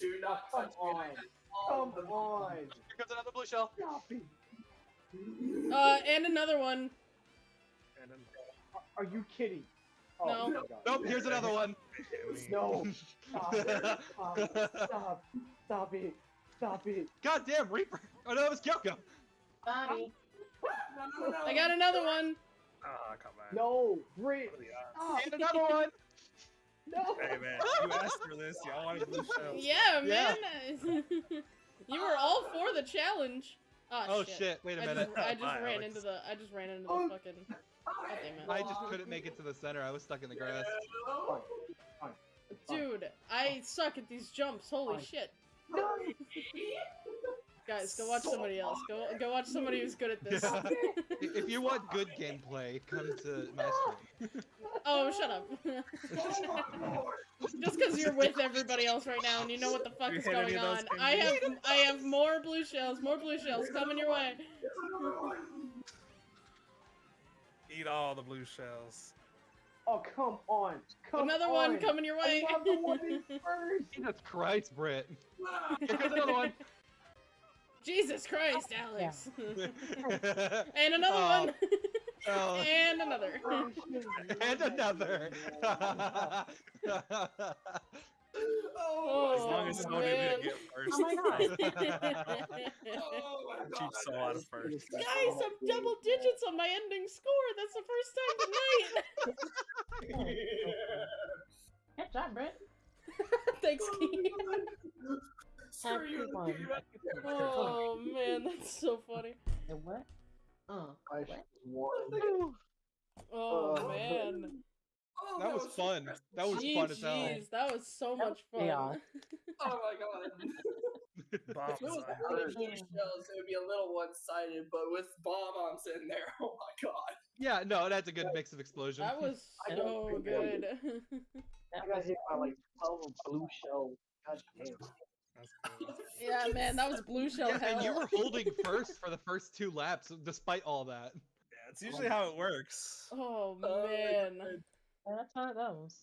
Do not Come touch me. on. I Come the- on! Here comes another blue shell. Stop! Uh, and another one. And then Are you kidding? Oh, No. my God. Nope, here's another one. it hit me. No! Stop it! Stop! Stop! Stop it! Stop it! God damn, Reaper! Oh no, that was Kyoko. Bobby. No, no, no, no. I got another one. Ah, come on. No! Brit! What are the odds? Stop! And another one. No! Hey man, you asked for this. Y'all wanted blue shells. Yeah, Yeah. man. you were all for the challenge. Ah, Oh shit. shit! Wait a I minute. just, I just Bye, ran Alex. into the I just ran into the Oh. fucking God. I just couldn't make it to the center. I was stuck in the grass. Dude, I suck at these jumps. Holy shit. No! Guys, go watch somebody else. Go go watch somebody who's good at this. Yeah. If you want good gameplay, come to my stream. oh, shut up. Just because you're with everybody else right now and you know what the fuck You is going on. I have I have more blue shells, more blue shells coming your way. Eat all the blue shells. Oh, come on! Come Another on. one coming your way. I love the one in first! Jesus Christ, Britt. Ah. Here another one. Jesus Christ, Alex. and and another Oh. one. Oh. oh. and another. And another. Oh Oh, As long as Sony man. didn't get first. Oh my god. Oh my god. soul out of first. Guys, I'm double digits on my ending score. That's the first time tonight. Good job, Brett. Thanks, Key. Screw you, Oh man, that's so funny. And what? Uh, I What? should. Oh Oh. man. Oh, That was so fun. stressful. That was fun as hell. Jeez, that was so That much fun. chaos. Oh my god. Bombs If it was on. only two shells, it would be a little one-sided, but with bomb bombs in there, oh my god. Yeah, no, that's a good mix of explosion. That was I so don't think good. that I got hit by like 12 blue shell. God damn. Cool. yeah, man, that was blue shell yeah, hell. and you were holding first for the first two laps, despite all that. Yeah, it's usually how it works. Oh Oh, man. yeah, that's how it goes.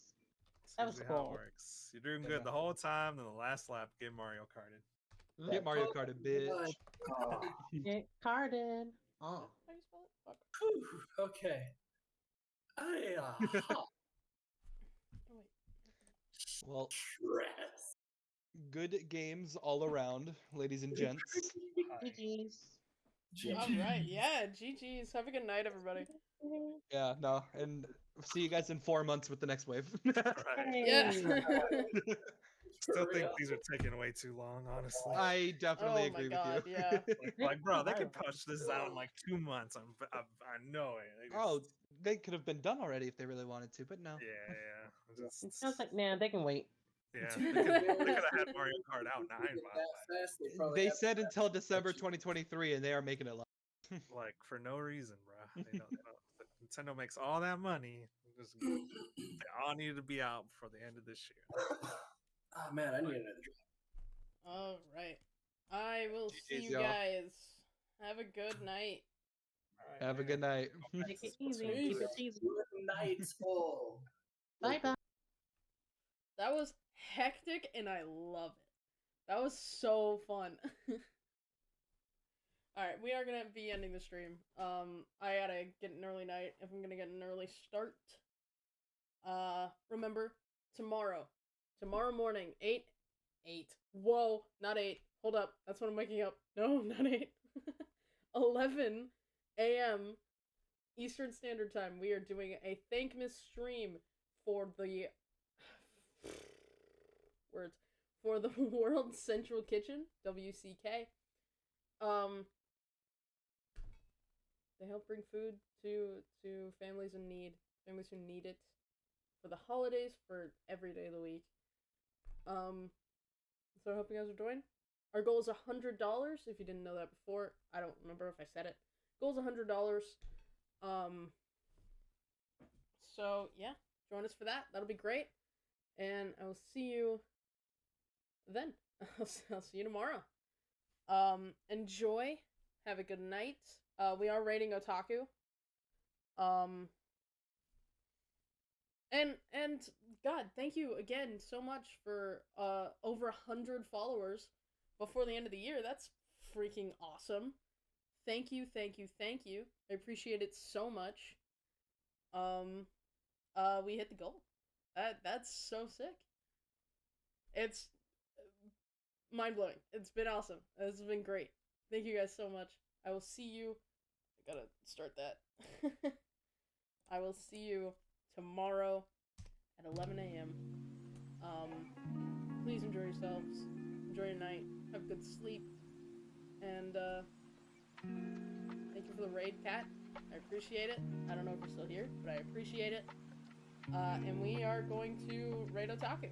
It's That was usually how cool. it works. You're doing good the whole time, then the last lap, get Mario Karted. Mm, Get Mario Kart, bitch. Oh, Get carded. Oh. How you spell it? Fuck. Whew, okay. I uh, Oh, wait. Well, stress. good games all around, ladies and gents. GG's. All right, yeah, GG's. Have a good night, everybody. Yeah, no, and see you guys in four months with the next wave. Right. Yeah. Still think these are taking way too long, honestly. I definitely Oh my agree God, with you. yeah. Like, like, bro, they could push this out in like two months. I'm, I, I know it. They oh, they could have been done already if they really wanted to, but no. yeah, yeah. Just, It sounds like, man, they can wait. yeah, they could, they could have had Mario Kart out nine by That now. fast, they They said until December 2023, and they are making it live. like for no reason, bro. They don't, they don't, Nintendo makes all that money. Just, they mm-hmm. all need to be out before the end of this year. Oh man, I need another drink. All right. I will see you y'all. guys. Have a good night. Have a good night. Take it easy. Keep it easy. Good night, full. Bye bye. That was hectic and I love it. That was so fun. Alright, we are gonna be ending the stream. Um, I gotta get an early night if I'm gonna get an early start. Uh, remember, tomorrow. Tomorrow morning, 8. 8. Whoa, not 8. Hold up. That's what I'm waking up. No, not 8. 11 a.m. Eastern Standard Time. We are doing a Thank Miss stream for the words for the World Central Kitchen (WCK). Um, they help bring food to to families in need, families who need it for the holidays, for every day of the week. Um, so I hope you guys are joining. Our goal is a hundred dollars. If you didn't know that before, I don't remember if I said it. Goal is a hundred dollars. Um. So yeah, join us for that. That'll be great. And I will see you then. I'll, see you tomorrow. Um, enjoy. Have a good night. Uh, we are rating Otaku. Um, and and God, thank you again so much for uh over hundred followers before the end of the year. That's freaking awesome. Thank you, thank you, thank you. I appreciate it so much. Um, uh, we hit the goal. That that's so sick. It's mind blowing. It's been awesome. It's been great. Thank you guys so much. I will see you. Gotta start that. I will see you tomorrow at 11 a.m. Um, please enjoy yourselves. Enjoy your night. Have a good sleep. And uh, thank you for the raid, cat. I appreciate it. I don't know if you're still here, but I appreciate it. Uh, and we are going to raid Otaku.